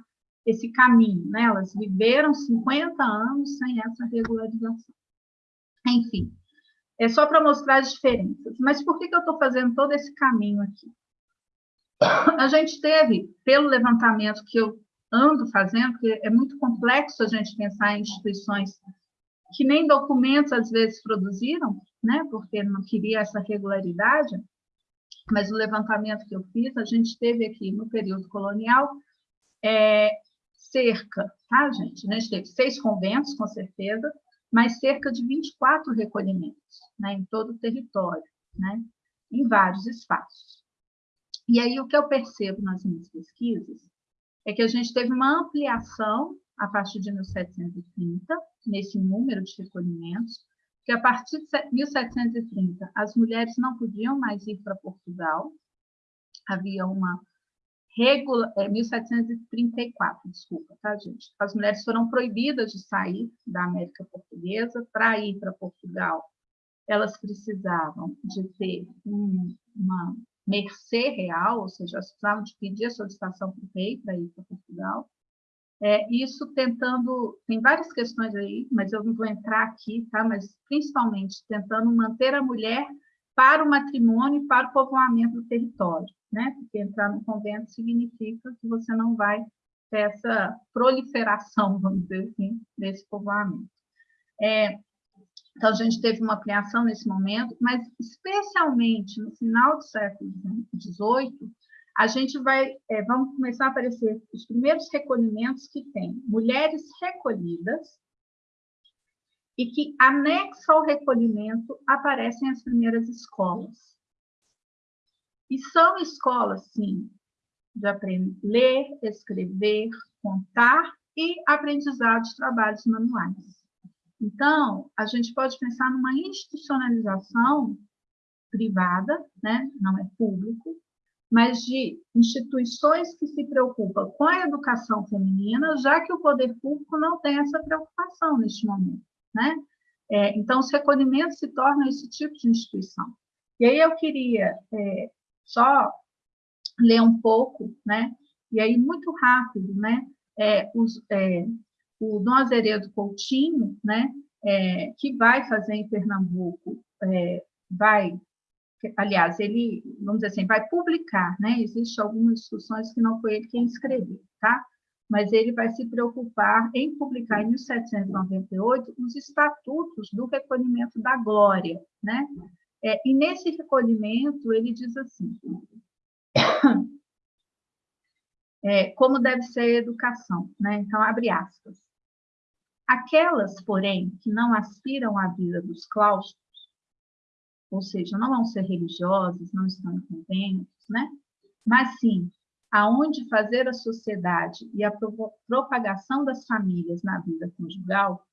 esse caminho. Né? Elas viveram 50 anos sem essa regularização. Enfim, é só para mostrar as diferenças. Mas por que, que eu estou fazendo todo esse caminho aqui? A gente teve, pelo levantamento que eu ando fazendo, porque é muito complexo a gente pensar em instituições que nem documentos às vezes produziram, né, porque não queria essa regularidade, mas o levantamento que eu fiz, a gente teve aqui no período colonial é, cerca, tá, gente? A gente teve seis conventos, com certeza, mas cerca de 24 recolhimentos né, em todo o território, né, em vários espaços. E aí o que eu percebo nas minhas pesquisas é que a gente teve uma ampliação a partir de 1730, nesse número de recolhimentos, que a partir de 1730 as mulheres não podiam mais ir para Portugal, havia uma regula, é, 1734, desculpa, tá, gente? As mulheres foram proibidas de sair da América Portuguesa para ir para Portugal. Elas precisavam de ter um, uma mercê real, ou seja, elas precisavam de pedir a solicitação para o rei para ir para Portugal. É, isso tentando, tem várias questões aí, mas eu não vou entrar aqui, tá? Mas principalmente tentando manter a mulher para o matrimônio e para o povoamento do território, né? Porque entrar no convento significa que você não vai ter essa proliferação, vamos dizer assim, desse povoamento. É, então, a gente teve uma ampliação nesse momento, mas especialmente no final do século XVIII, a gente vai, é, vamos começar a aparecer os primeiros recolhimentos que tem mulheres recolhidas e que, anexo ao recolhimento, aparecem as primeiras escolas. E são escolas, sim, de aprender ler, escrever, contar e aprendizado de trabalhos manuais. Então, a gente pode pensar numa institucionalização privada, né? não é público, mas de instituições que se preocupam com a educação feminina, já que o poder público não tem essa preocupação neste momento. Né? É, então, os recolhimentos se tornam esse tipo de instituição. E aí eu queria é, só ler um pouco, né? e aí muito rápido, né? É, os, é, o Dom Azeredo Coutinho, né, é, que vai fazer em Pernambuco, é, vai, aliás, ele, vamos dizer assim, vai publicar, né, existem algumas discussões que não foi ele quem escreveu, tá? Mas ele vai se preocupar em publicar em 1798 os estatutos do recolhimento da glória, né? É, e nesse recolhimento ele diz assim, é, como deve ser a educação, né? Então, abre aspas. Aquelas, porém, que não aspiram à vida dos claustros, ou seja, não vão ser religiosas, não estão em conventos, né? mas sim aonde fazer a sociedade e a propagação das famílias na vida conjugal,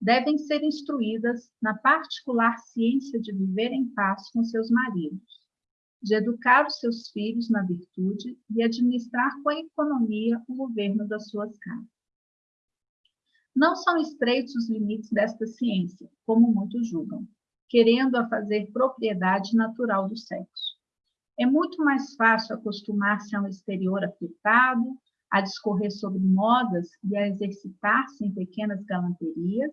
devem ser instruídas na particular ciência de viver em paz com seus maridos, de educar os seus filhos na virtude e administrar com a economia o governo das suas casas. Não são estreitos os limites desta ciência, como muitos julgam, querendo a fazer propriedade natural do sexo. É muito mais fácil acostumar-se a um exterior afetado, a discorrer sobre modas e a exercitar-se em pequenas galanterias,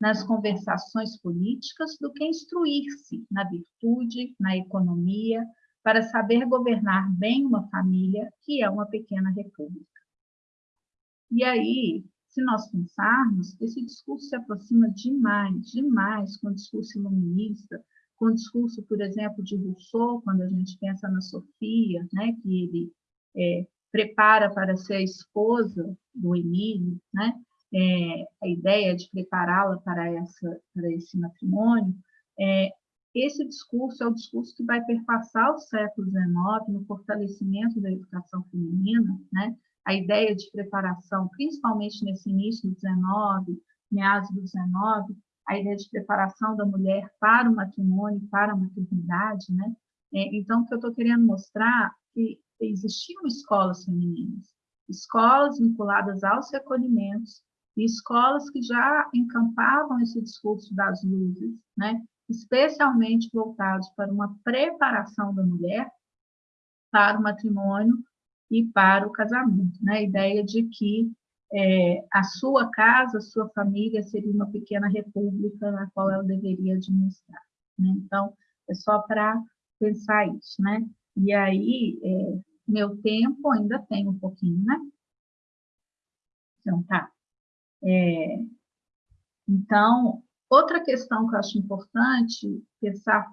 nas conversações políticas, do que instruir-se na virtude, na economia, para saber governar bem uma família que é uma pequena república. E aí, se nós pensarmos, esse discurso se aproxima demais, demais com o discurso iluminista, com o discurso, por exemplo, de Rousseau, quando a gente pensa na Sofia, né, que ele é, prepara para ser a esposa do Emílio, né, é, a ideia de prepará-la para, essa, para esse matrimônio, é, esse discurso é o discurso que vai perpassar o século XIX no fortalecimento da educação feminina, né, a ideia de preparação, principalmente nesse início do 19, meados do 19, a ideia de preparação da mulher para o matrimônio, para a maternidade, né? É, então, o que eu estou querendo mostrar que existiam escolas femininas, escolas vinculadas aos recolhimentos, e escolas que já encampavam esse discurso das luzes, né? especialmente voltados para uma preparação da mulher para o matrimônio e para o casamento. Né? A ideia de que é, a sua casa, a sua família seria uma pequena república na qual ela deveria administrar. Né? Então, é só para pensar isso. Né? E aí, é, meu tempo ainda tem um pouquinho, né? Então, tá. É, então, outra questão que eu acho importante pensar,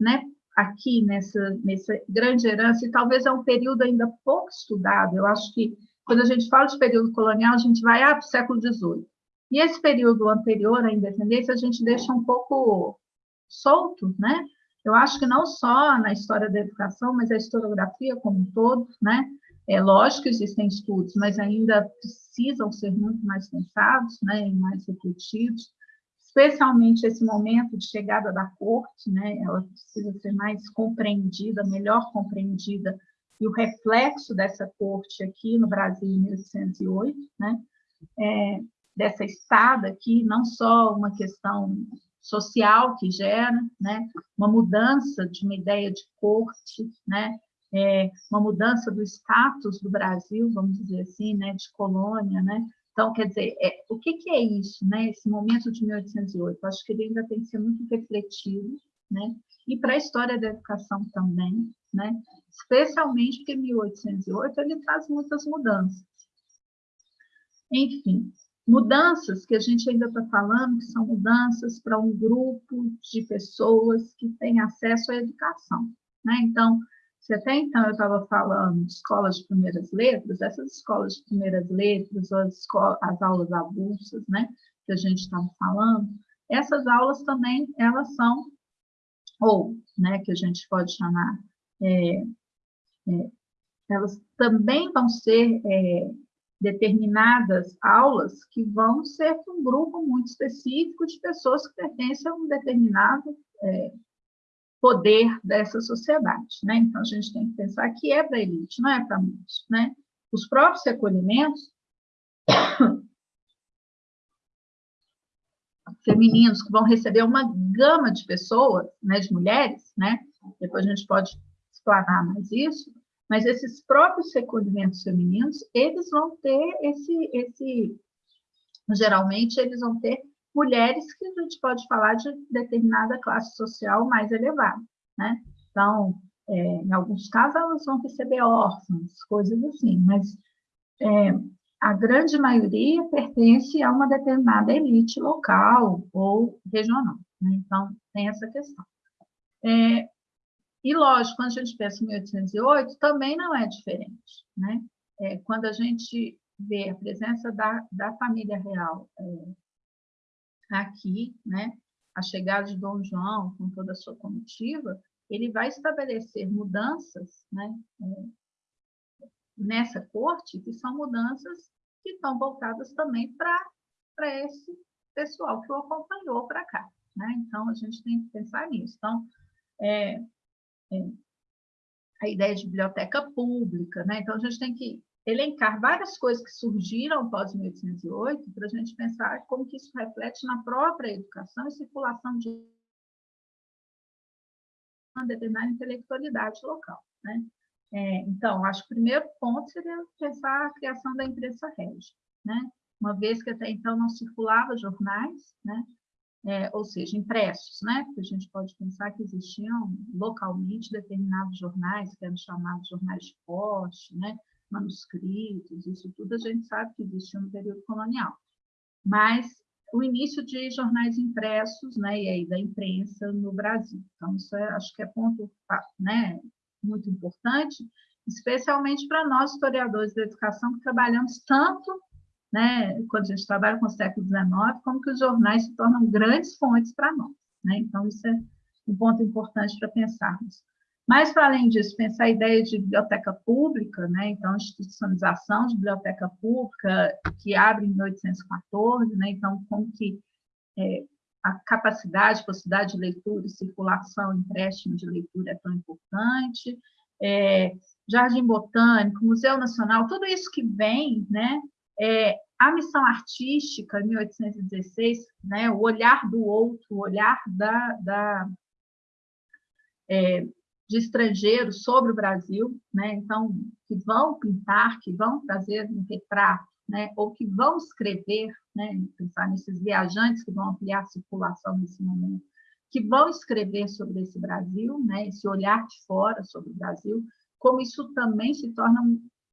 né, aqui nessa, nessa grande herança, e talvez é um período ainda pouco estudado, eu acho que quando a gente fala de período colonial, a gente vai ah, para o século XVIII. E esse período anterior à independência, a gente deixa um pouco solto, né? Eu acho que não só na história da educação, mas a historiografia como um todo, né? É lógico que existem estudos, mas ainda precisam ser muito mais pensados, né, e mais refletidos especialmente esse momento de chegada da corte, né, ela precisa ser mais compreendida, melhor compreendida, e o reflexo dessa corte aqui no Brasil em 1808, né, é, dessa estada aqui, não só uma questão social que gera, né, uma mudança de uma ideia de corte, né, é, uma mudança do status do Brasil, vamos dizer assim, né, de colônia, né, então, quer dizer, é, o que, que, é isso, né? Esse momento de 1808, eu acho que ele ainda tem que ser muito refletido, né? e para a história da educação também, né? especialmente porque 1808 ele traz muitas mudanças. Enfim, mudanças que a gente ainda está falando, que são mudanças para um grupo de pessoas que têm acesso à educação. Né? Então, se até então eu estava falando de escolas de primeiras letras, essas escolas de primeiras letras, ou as, escolas, as aulas avulsas, né, que a gente estava falando, essas aulas também, elas são, ou, né, que a gente pode chamar, é, é, elas também vão ser é, determinadas aulas que vão ser para um grupo muito específico de pessoas que pertencem a um determinado é, poder dessa sociedade. Né? Então, a gente tem que pensar que é para elite, não é para muitos. Né? Os próprios recolhimentos femininos que vão receber uma gama de pessoas, né, de mulheres, né? depois a gente pode explanar mais isso, mas esses próprios recolhimentos femininos, eles vão ter esse, esse geralmente eles vão ter mulheres que a gente pode falar de determinada classe social mais elevada, né? Então, é, em alguns casos, elas vão receber órfãos, coisas assim, mas é, a grande maioria pertence a uma determinada elite local ou regional. Né? Então, tem essa questão. É, e, lógico, quando a gente pensa em 1808, também não é diferente. Né? É, quando a gente vê a presença da, da família real é, aqui, né, a chegada de Dom João com toda a sua comitiva, ele vai estabelecer mudanças né, é, nessa corte, que são mudanças que estão voltadas também para esse pessoal que o acompanhou para cá. Né? Então, a gente tem que pensar nisso. Então, é, é, a ideia de biblioteca pública, né? então a gente tem que elencar várias coisas que surgiram após 1808 para a gente pensar como que isso reflete na própria educação e circulação de uma determinada intelectualidade local. Né? É, então, acho que o primeiro ponto seria pensar a criação da imprensa régia, né? uma vez que até então não circulava jornais, né? É, ou seja, impressos, né? Porque a gente pode pensar que existiam localmente determinados jornais, que eram chamados jornais de poste, né? Manuscritos, isso tudo a gente sabe que existiu no período colonial. Mas o início de jornais impressos, né, e aí da imprensa no Brasil. Então, isso é, acho que é ponto né, muito importante, especialmente para nós, historiadores da educação, que trabalhamos tanto, né, quando a gente trabalha com o século XIX, como que os jornais se tornam grandes fontes para nós. Né? Então, isso é um ponto importante para pensarmos. Mas, para além disso, pensar a ideia de biblioteca pública, né? então, institucionalização de biblioteca pública, que abre em 1814, né? então, como que é, a capacidade, possibilidade de leitura circulação, empréstimo de leitura é tão importante, é, Jardim Botânico, Museu Nacional, tudo isso que vem, né? É, a missão artística, 1816, né? o olhar do outro, o olhar da, da é, de estrangeiros sobre o Brasil, né? então, que vão pintar, que vão trazer um retrato, né? ou que vão escrever, né? pensar nesses viajantes que vão ampliar a circulação nesse momento, que vão escrever sobre esse Brasil, né? esse olhar de fora sobre o Brasil, como isso também se torna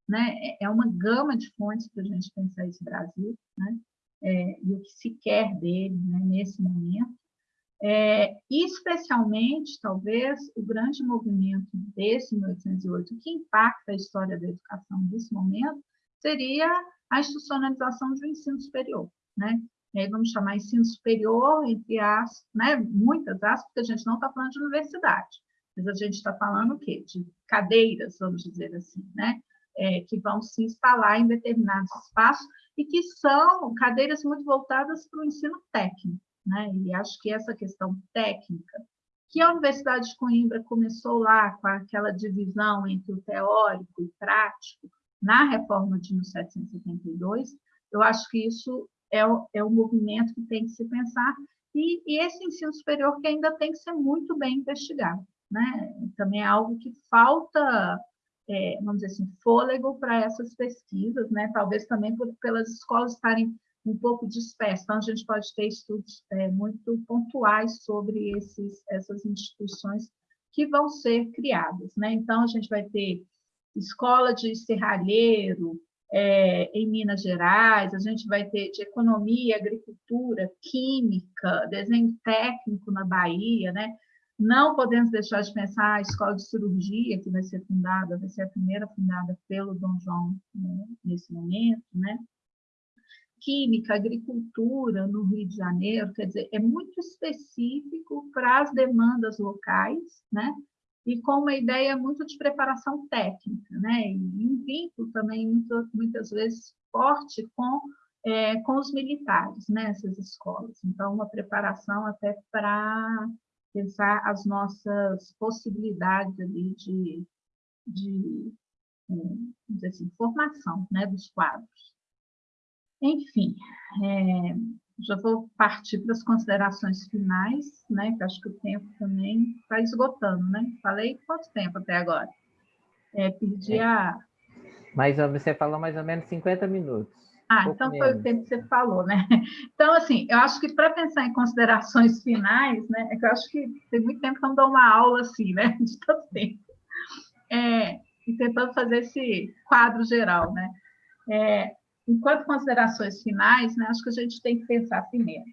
né? É, é uma gama de fontes para a gente pensar esse Brasil, né? É, e o que se quer dele né? nesse momento. É, especialmente, talvez, o grande movimento desse 1808, que impacta a história da educação nesse momento, seria a institucionalização do ensino superior. Né? E aí vamos chamar ensino superior, entre as, né, muitas aspas, porque a gente não está falando de universidade, mas a gente está falando o quê? De cadeiras, vamos dizer assim, né? É, que vão se instalar em determinados espaços e que são cadeiras muito voltadas para o ensino técnico. Né? E acho que essa questão técnica, que a Universidade de Coimbra começou lá com aquela divisão entre o teórico e prático, na reforma de 1772, eu acho que isso é o, é o movimento que tem que se pensar, e, e esse ensino superior que ainda tem que ser muito bem investigado. Né? Também é algo que falta, é, vamos dizer assim, fôlego para essas pesquisas, né? talvez também por, pelas escolas estarem um pouco disperso. Então, a gente pode ter estudos é, muito pontuais sobre esses, essas instituições que vão ser criadas. Né? Então, a gente vai ter escola de serralheiro é, em Minas Gerais, a gente vai ter de economia, agricultura, química, desenho técnico na Bahia, né? Não podemos deixar de pensar a escola de cirurgia que vai ser fundada, vai ser a primeira fundada pelo Dom João né, nesse momento, né? Química, agricultura no Rio de Janeiro, quer dizer, é muito específico para as demandas locais, né? E com uma ideia muito de preparação técnica, né? E um vínculo também muito, muitas vezes forte com é, com os militares nessas né, escolas. Então, uma preparação até para pensar as nossas possibilidades ali de, de é, assim, formação né, dos quadros. Enfim, é, já vou partir para as considerações finais, né, que acho que o tempo também está esgotando, né? Falei quanto tempo até agora? É, perdi é. a... Mas você falou mais ou menos 50 minutos. Ah, então foi o tempo que você falou, né? Então, assim, eu acho que para pensar em considerações finais, né, é que eu acho que tem muito tempo que eu não dou uma aula assim, né, de tanto tempo, é, e tentando fazer esse quadro geral, né? É, enquanto considerações finais, né, acho que a gente tem que pensar primeiro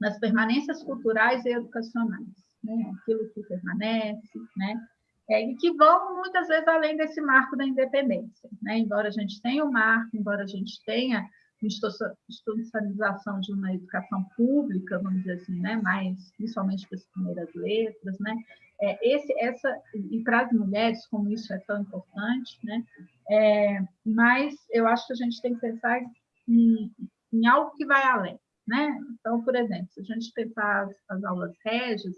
nas permanências culturais e educacionais, né, aquilo que permanece, né, é, e que vão muitas vezes além desse marco da independência. Né? Embora a gente tenha o um marco, embora a gente tenha institucionalização de uma educação pública, vamos dizer assim, né? mais principalmente para as primeiras letras, né? É, esse, essa e para as mulheres como isso é tão importante, né? É, mas eu acho que a gente tem que pensar em, em algo que vai além, né? Então, por exemplo, se a gente pensar as, as aulas régias,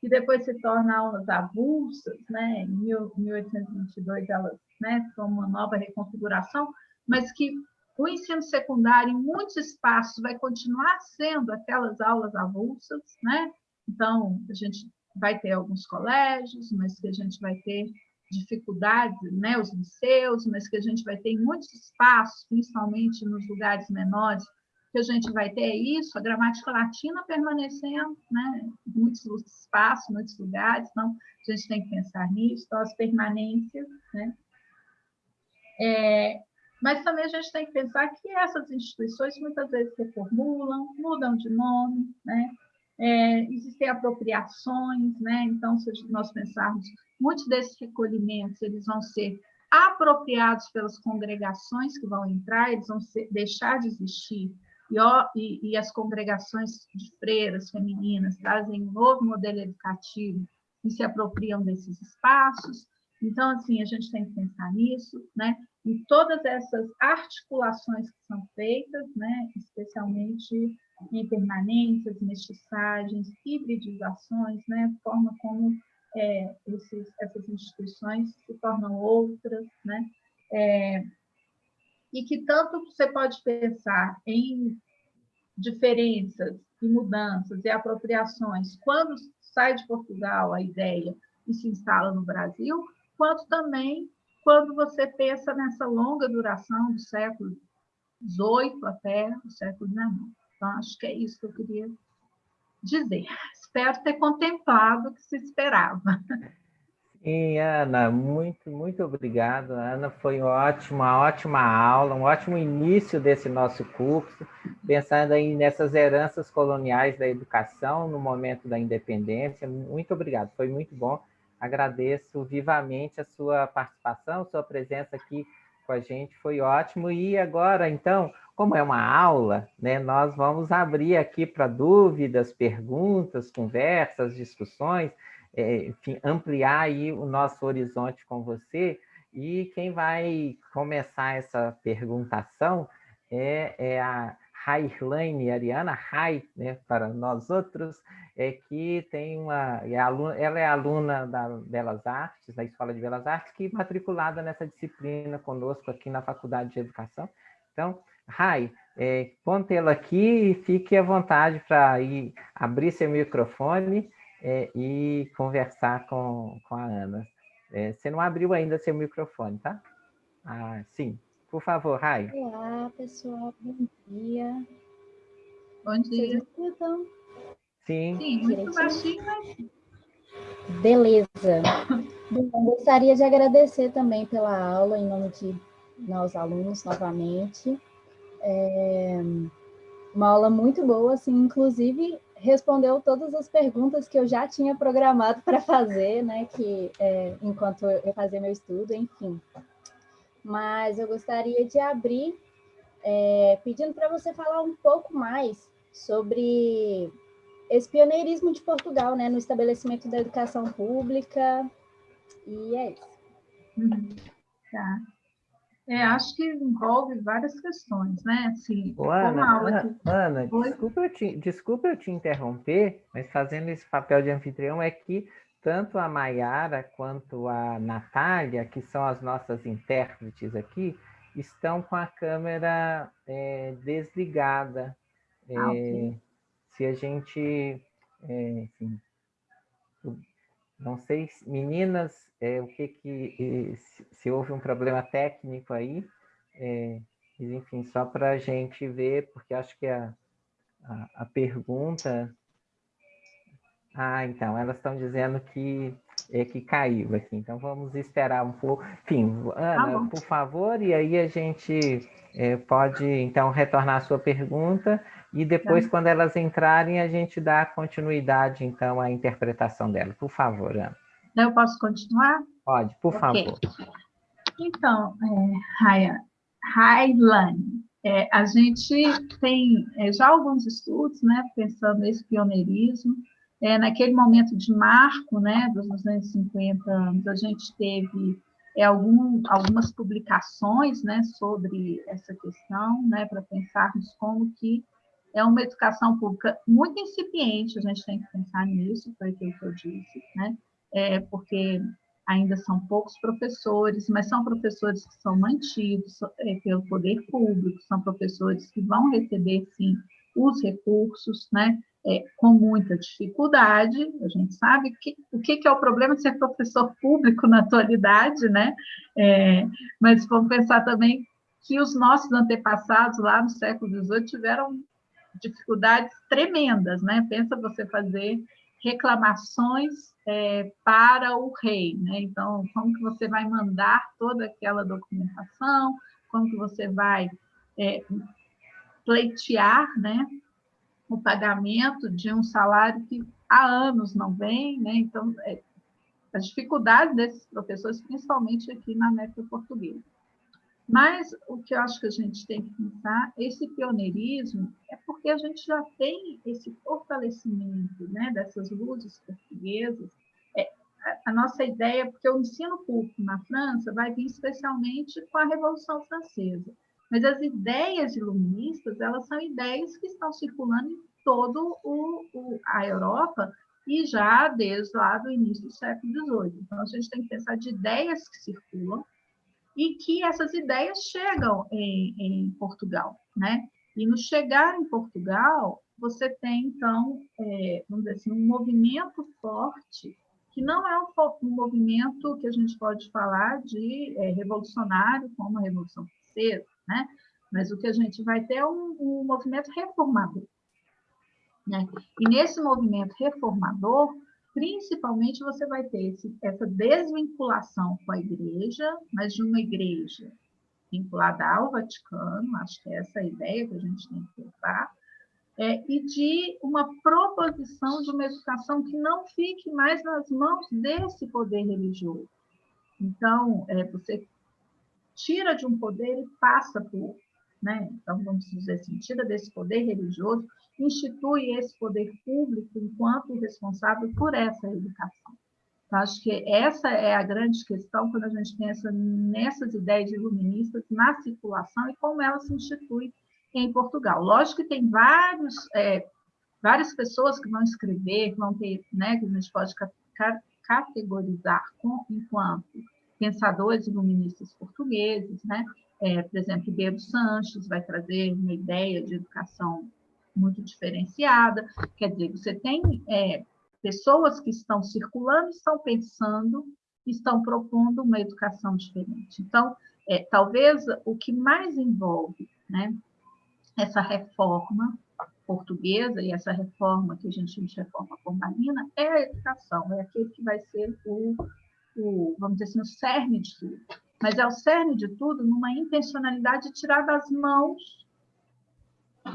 que depois se tornam aulas avulsas, né? em 1822 elas né, são uma nova reconfiguração, mas que o ensino secundário, em muitos espaços, vai continuar sendo aquelas aulas avulsas, né? Então, a gente vai ter alguns colégios, mas que a gente vai ter dificuldades, né? Os liceus, mas que a gente vai ter muitos espaços, principalmente nos lugares menores, que a gente vai ter isso, a gramática latina permanecendo, né, em muitos espaços, muitos lugares, então a gente tem que pensar nisso, então as permanências, né. É, mas também a gente tem que pensar que essas instituições muitas vezes reformulam, mudam de nome, né, é, existem apropriações, né, então se nós pensarmos, muitos desses recolhimentos, eles vão ser apropriados pelas congregações que vão entrar, eles vão ser, deixar de existir e, ó, e, e as congregações de freiras femininas trazem um novo modelo educativo e se apropriam desses espaços. Então, assim, a gente tem que pensar nisso, né? em todas essas articulações que são feitas, né? especialmente em permanências, mestiçagens, hibridizações, né? forma como é, esses, essas instituições se tornam outras, né? É, e que tanto você pode pensar em diferenças e mudanças e apropriações quando sai de Portugal a ideia e se instala no Brasil, quanto também quando você pensa nessa longa duração do século XVIII até o século XIX. Então, acho que é isso que eu queria dizer. Espero ter contemplado o que se esperava. Sim, Ana, muito, muito obrigado. Ana, foi ótima, ótima aula, um ótimo início desse nosso curso, pensando aí nessas heranças coloniais da educação no momento da independência. Muito obrigado, foi muito bom. Agradeço vivamente a sua participação, sua presença aqui com a gente, foi ótimo. E agora, então, como é uma aula, né, nós vamos abrir aqui para dúvidas, perguntas, conversas, discussões é, enfim, ampliar aí o nosso horizonte com você. E quem vai começar essa perguntação é, é a Rairlane Ariana, Rai, né, para nós outros, é que tem uma, é aluna, ela é aluna da Belas Artes, da Escola de Belas Artes, que é matriculada nessa disciplina conosco aqui na Faculdade de Educação. Então, Rai, é, ponte-la aqui e fique à vontade para abrir seu microfone é, e conversar com, com a Ana. É, você não abriu ainda seu microfone, tá? Ah, sim. Por favor, Rai. Olá, pessoal. Bom dia. Bom dia. Vocês escutam? Sim. Sim, muito baixinho, mas... Beleza. Bom, gostaria de agradecer também pela aula, em nome de nós alunos, novamente. É uma aula muito boa, assim, inclusive respondeu todas as perguntas que eu já tinha programado para fazer, né, que é, enquanto eu fazia meu estudo, enfim. Mas eu gostaria de abrir é, pedindo para você falar um pouco mais sobre esse pioneirismo de Portugal, né, no estabelecimento da educação pública, e é isso. Uhum. Tá. É, acho que envolve várias questões, né? Assim, Ô, Ana, Ana, Ana desculpa, eu te, desculpa eu te interromper, mas fazendo esse papel de anfitrião é que tanto a Maiara quanto a Natália, que são as nossas intérpretes aqui, estão com a câmera é, desligada. É, ah, okay. Se a gente, é, enfim, não sei, meninas, é, o que que se, houve um problema técnico aí, é, enfim, só para a gente ver, porque acho que a, a, a pergunta... Ah, então, elas estão dizendo que é que caiu aqui, então vamos esperar um pouco. Enfim, Ana, tá por favor, e aí a gente é, pode, então, retornar a sua pergunta, e depois, tá. quando elas entrarem, a gente dá continuidade, então, à interpretação dela. Por favor, Ana. Eu posso continuar? Pode, por okay. favor. Então, é, Raya, é, a gente tem é, já alguns estudos, né, pensando nesse pioneirismo, é, naquele momento de marco, né, dos 250 anos, a gente teve é, algum, algumas publicações, né, sobre essa questão, né, para pensarmos como que é uma educação pública muito incipiente, a gente tem que pensar nisso, foi aquilo que eu disse, né, é, porque ainda são poucos professores, mas são professores que são mantidos é, pelo poder público, são professores que vão receber, sim, os recursos, né, é, com muita dificuldade, a gente sabe que, o que, que, é o problema de ser professor público na atualidade, né, é, mas vamos pensar também que os nossos antepassados lá no século XVIII tiveram dificuldades tremendas, né, pensa você fazer reclamações é, para o rei, né? Então, como que você vai mandar toda aquela documentação, como que você vai é, pleitear, né, o pagamento de um salário que há anos não vem, né? Então, é, as dificuldades desses professores, principalmente aqui na América Portuguesa. Mas o que eu acho que a gente tem que pensar, esse pioneirismo, é porque a gente já tem esse fortalecimento né, dessas luzes portuguesas. É, a nossa ideia, porque o ensino público na França vai vir especialmente com a Revolução Francesa. Mas as ideias iluministas, elas são ideias que estão circulando em o, a Europa e já desde lá do início do século XVIII. Então, a gente tem que pensar de ideias que circulam e que essas ideias chegam em, em Portugal, né? E no chegar em Portugal, você tem, então, é, vamos dizer assim, um movimento forte, que não é um, um movimento que a gente pode falar de é, revolucionário, como a Revolução Francesa, né? Mas o que a gente vai ter é um, um movimento reformador. Né? E nesse movimento reformador, principalmente você vai ter esse, essa desvinculação com a igreja, mas de uma igreja vinculada ao Vaticano, acho que é essa a ideia que a gente tem que pensar, é, e de uma proposição de uma educação que não fique mais nas mãos desse poder religioso. Então, é, você tira de um poder e passa outro. Né? Então, vamos dizer assim, tira desse poder religioso institui esse poder público enquanto responsável por essa educação. Então, acho que essa é a grande questão quando a gente pensa nessas ideias iluministas na circulação e como ela se institui em Portugal. Lógico que tem vários, é, várias pessoas que vão escrever, vão ter, né, que a gente pode categorizar com, enquanto pensadores iluministas portugueses, né? É, por exemplo, Ribeiro Sanches vai trazer uma ideia de educação muito diferenciada. Quer dizer, você tem é, pessoas que estão circulando estão pensando estão propondo uma educação diferente. Então, é, talvez o que mais envolve né, essa reforma portuguesa e essa reforma que a gente chama de reforma pombalina é a educação, é aquele que vai ser o, o, vamos dizer assim, o cerne de tudo. Mas é o cerne de tudo numa intencionalidade de tirar das mãos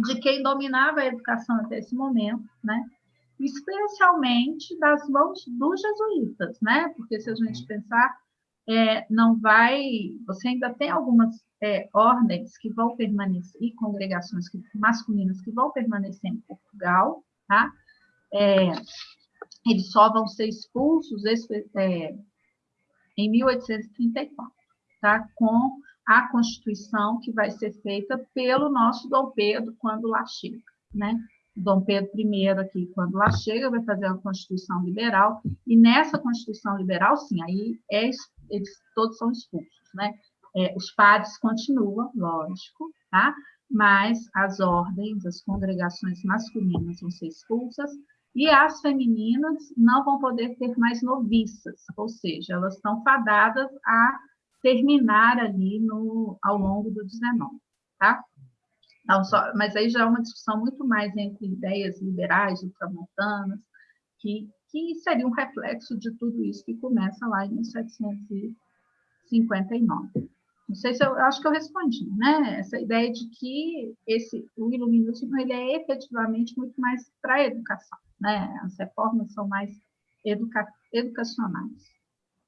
de quem dominava a educação até esse momento, né? especialmente das mãos dos jesuítas, né? Porque se a gente pensar, é, não vai, você ainda tem algumas é, ordens que vão permanecer, e congregações que, masculinas que vão permanecer em Portugal, tá? É, eles só vão ser expulsos é, em 1834, tá? Com a Constituição que vai ser feita pelo nosso Dom Pedro quando lá chega, né? Dom Pedro I aqui, quando lá chega, vai fazer uma Constituição liberal, e nessa Constituição liberal, sim, aí é, eles todos são expulsos, né? É, os padres continuam, lógico, tá? Mas as ordens, as congregações masculinas vão ser expulsas, e as femininas não vão poder ter mais noviças, ou seja, elas estão fadadas a terminar ali no, ao longo do 19, tá? Não só, mas aí já é uma discussão muito mais entre ideias liberais, ultramontanas, que, que seria um reflexo de tudo isso que começa lá em 1759. Não sei se eu, eu acho que eu respondi, né? Essa ideia de que esse, o iluminismo ele é efetivamente muito mais para a educação, né? As reformas são mais educa, educacionais.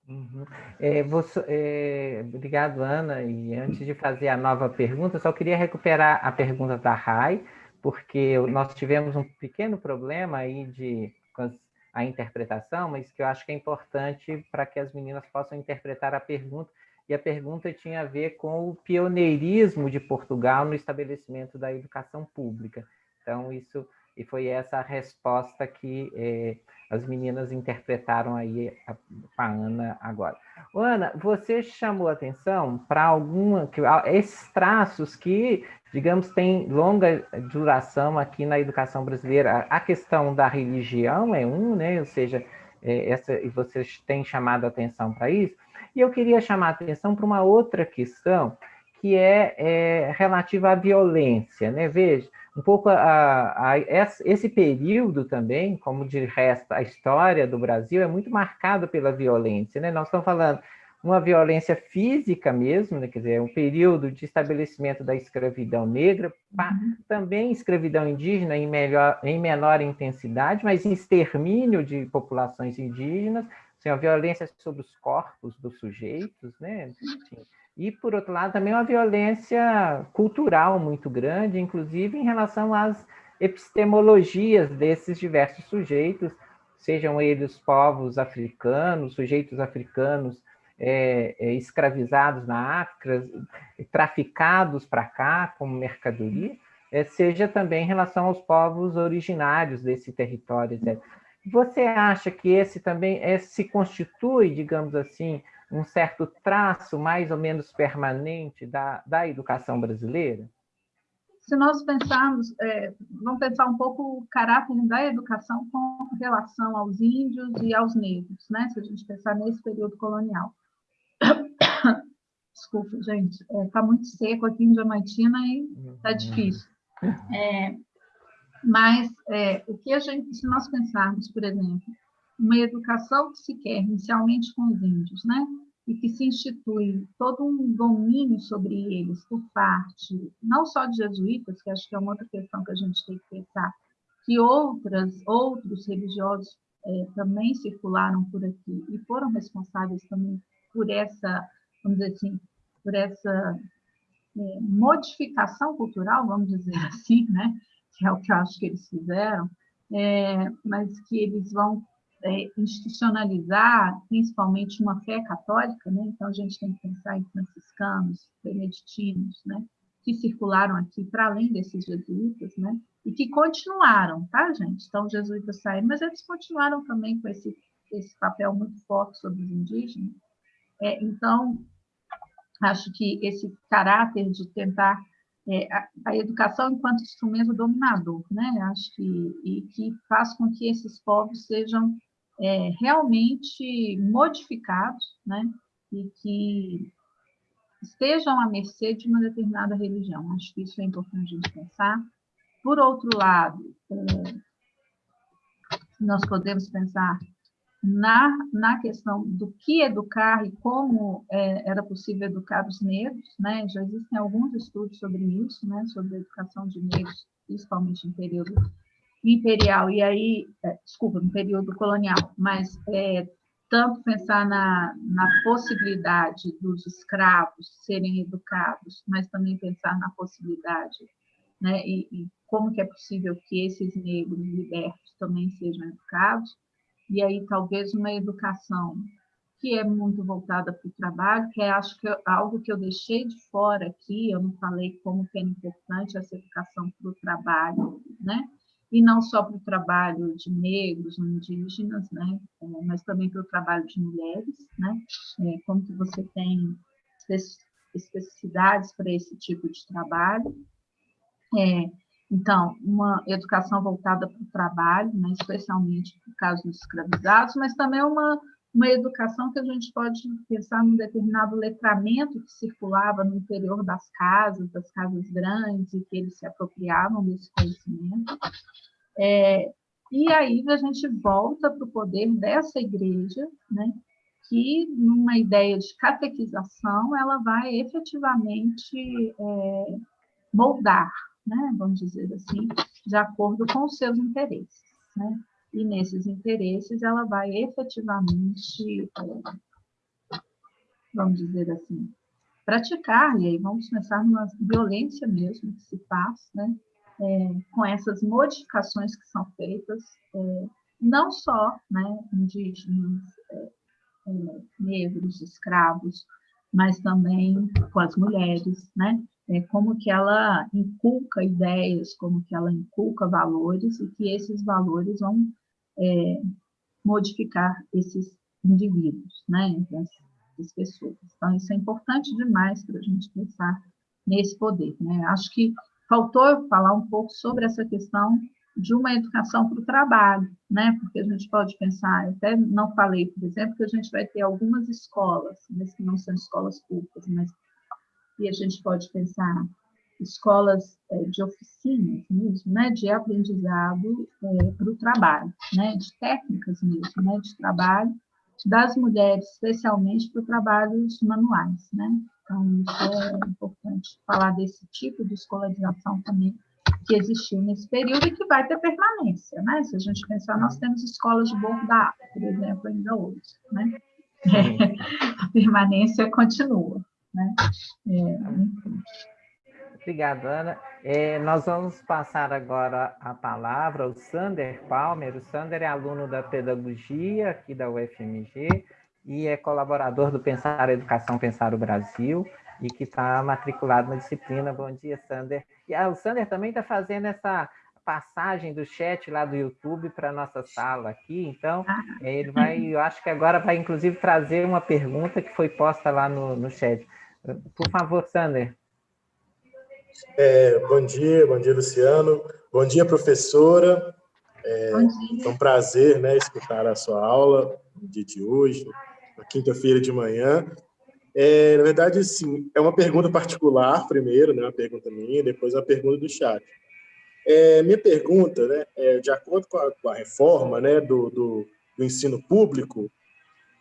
Uhum. É, você, é, obrigado, Ana. E antes de fazer a nova pergunta, só queria recuperar a pergunta da Rai, porque nós tivemos um pequeno problema aí de a interpretação, mas que eu acho que é importante para que as meninas possam interpretar a pergunta. E a pergunta tinha a ver com o pioneirismo de Portugal no estabelecimento da educação pública. Então, isso e foi essa a resposta que é, as meninas interpretaram aí a, a Ana agora. Ana, você chamou atenção para alguma que esses traços que, digamos, têm longa duração aqui na educação brasileira. A questão da religião é um, né? Ou seja, é, essa e vocês têm chamado atenção para isso. E eu queria chamar atenção para uma outra questão que é, é relativa à violência, né? Veja, um pouco a, a, esse período também, como de resto a história do Brasil é muito marcado pela violência, né? Nós estamos falando uma violência física mesmo, né? quer dizer, um período de estabelecimento da escravidão negra, uhum. também escravidão indígena em, melhor, em menor intensidade, mas extermínio de populações indígenas, assim, a violência sobre os corpos dos sujeitos, né? Enfim, e, por outro lado, também uma violência cultural muito grande, inclusive em relação às epistemologias desses diversos sujeitos, sejam eles povos africanos, sujeitos africanos é, é, escravizados na África, traficados para cá como mercadoria, é, seja também em relação aos povos originários desse território. Etc. Você acha que esse também é, se constitui, digamos assim, um certo traço mais ou menos permanente da, da educação brasileira? Se nós pensarmos, é, vamos pensar um pouco o caráter da educação com relação aos índios e aos negros, né? se a gente pensar nesse período colonial. Desculpa, gente, está é, tá muito seco aqui em Diamantina e está difícil. É, mas é, o que a gente, se nós pensarmos, por exemplo, uma educação que se quer inicialmente com os índios, né? E que se institui todo um domínio sobre eles por parte, não só de jesuítas, que acho que é uma outra questão que a gente tem que pensar, que outras, outros religiosos é, também circularam por aqui e foram responsáveis também por essa, vamos dizer assim, por essa é, modificação cultural, vamos dizer assim, né? Que é o que eu acho que eles fizeram, é, mas que eles vão institucionalizar principalmente uma fé católica, né? então a gente tem que pensar em franciscanos, beneditinos, né? que circularam aqui para além desses jesuítas, né? e que continuaram, tá, gente? Então, os jesuítas saíram, mas eles continuaram também com esse, esse papel muito forte sobre os indígenas. É, então, acho que esse caráter de tentar é, a, a, educação enquanto instrumento dominador, né? Acho que e que faz com que esses povos sejam é, realmente modificados, né? E que estejam à mercê de uma determinada religião. Acho que isso é importante gente pensar. Por outro lado, é, nós podemos pensar na, na questão do que educar e como é, era possível educar os negros, né? já existem alguns estudos sobre isso, né? sobre a educação de negros, principalmente em período imperial, e aí, é, desculpa, no período colonial, mas é, tanto pensar na, na possibilidade dos escravos serem educados, mas também pensar na possibilidade, né, e, e como que é possível que esses negros libertos também sejam educados, e aí talvez uma educação que é muito voltada para o trabalho, que é acho que algo que eu deixei de fora aqui, eu não falei como que é importante essa educação para o trabalho, né? E não só para o trabalho de negros, indígenas, né? É, mas também para o trabalho de mulheres, né? É, como que você tem especificidades para esse tipo de trabalho. É, então, uma educação voltada para o trabalho, né, especialmente no caso dos escravizados, mas também uma, uma educação que a gente pode pensar num determinado letramento que circulava no interior das casas, das casas grandes, e que eles se apropriavam desse conhecimento. É, e aí a gente volta para o poder dessa igreja, né, que, numa ideia de catequização, ela vai efetivamente é, moldar né, vamos dizer assim, de acordo com os seus interesses. Né? E nesses interesses ela vai efetivamente, vamos dizer assim, praticar, e aí vamos pensar numa violência mesmo que se faz, né? É, com essas modificações que são feitas, é, não só né, indígenas, é, é negros, escravos, mas também com as mulheres, né? É, como que ela inculca ideias, como que ela inculca valores, e que esses valores vão é, modificar esses indivíduos, né, essas pessoas. Então, isso é importante demais para a gente pensar nesse poder. Né? Acho que faltou falar um pouco sobre essa questão de uma educação para o trabalho, né? Porque a gente pode pensar, até não falei, por exemplo, que a gente vai ter algumas escolas, mas que não são escolas públicas, mas e a gente pode pensar escolas é, de oficinas mesmo, né, de aprendizado é, para o trabalho, né, de técnicas mesmo, né, de trabalho das mulheres, especialmente para trabalhos manuais, né. Então, isso é importante falar desse tipo de escolarização também que existiu nesse período e que vai ter permanência, né? Se a gente pensar, nós temos escolas de Borgo da por exemplo, ainda hoje, né? É, a permanência continua. Né? É, Obrigado, Ana. É, nós vamos passar agora a palavra ao Sander Palmer. O Sander é aluno da Pedagogia aqui da UFMG e é colaborador do Pensar Educação, Pensar o Brasil e que está matriculado na disciplina. Bom dia, Sander. E ah, o Sander também está fazendo essa passagem do chat lá do YouTube para a nossa sala aqui, então ah. ele vai, eu acho que agora vai inclusive trazer uma pergunta que foi posta lá no, no chat. Por favor, Sander. É, bom dia, bom dia, Luciano. Bom dia, professora. É, bom dia. É um prazer né, escutar a sua aula no dia de hoje, na quinta-feira de manhã. É, na verdade, sim, é uma pergunta particular primeiro, né, uma pergunta minha, depois uma pergunta do chat. É, minha pergunta, né, é, de acordo com a, com a reforma né, do, do, do ensino público,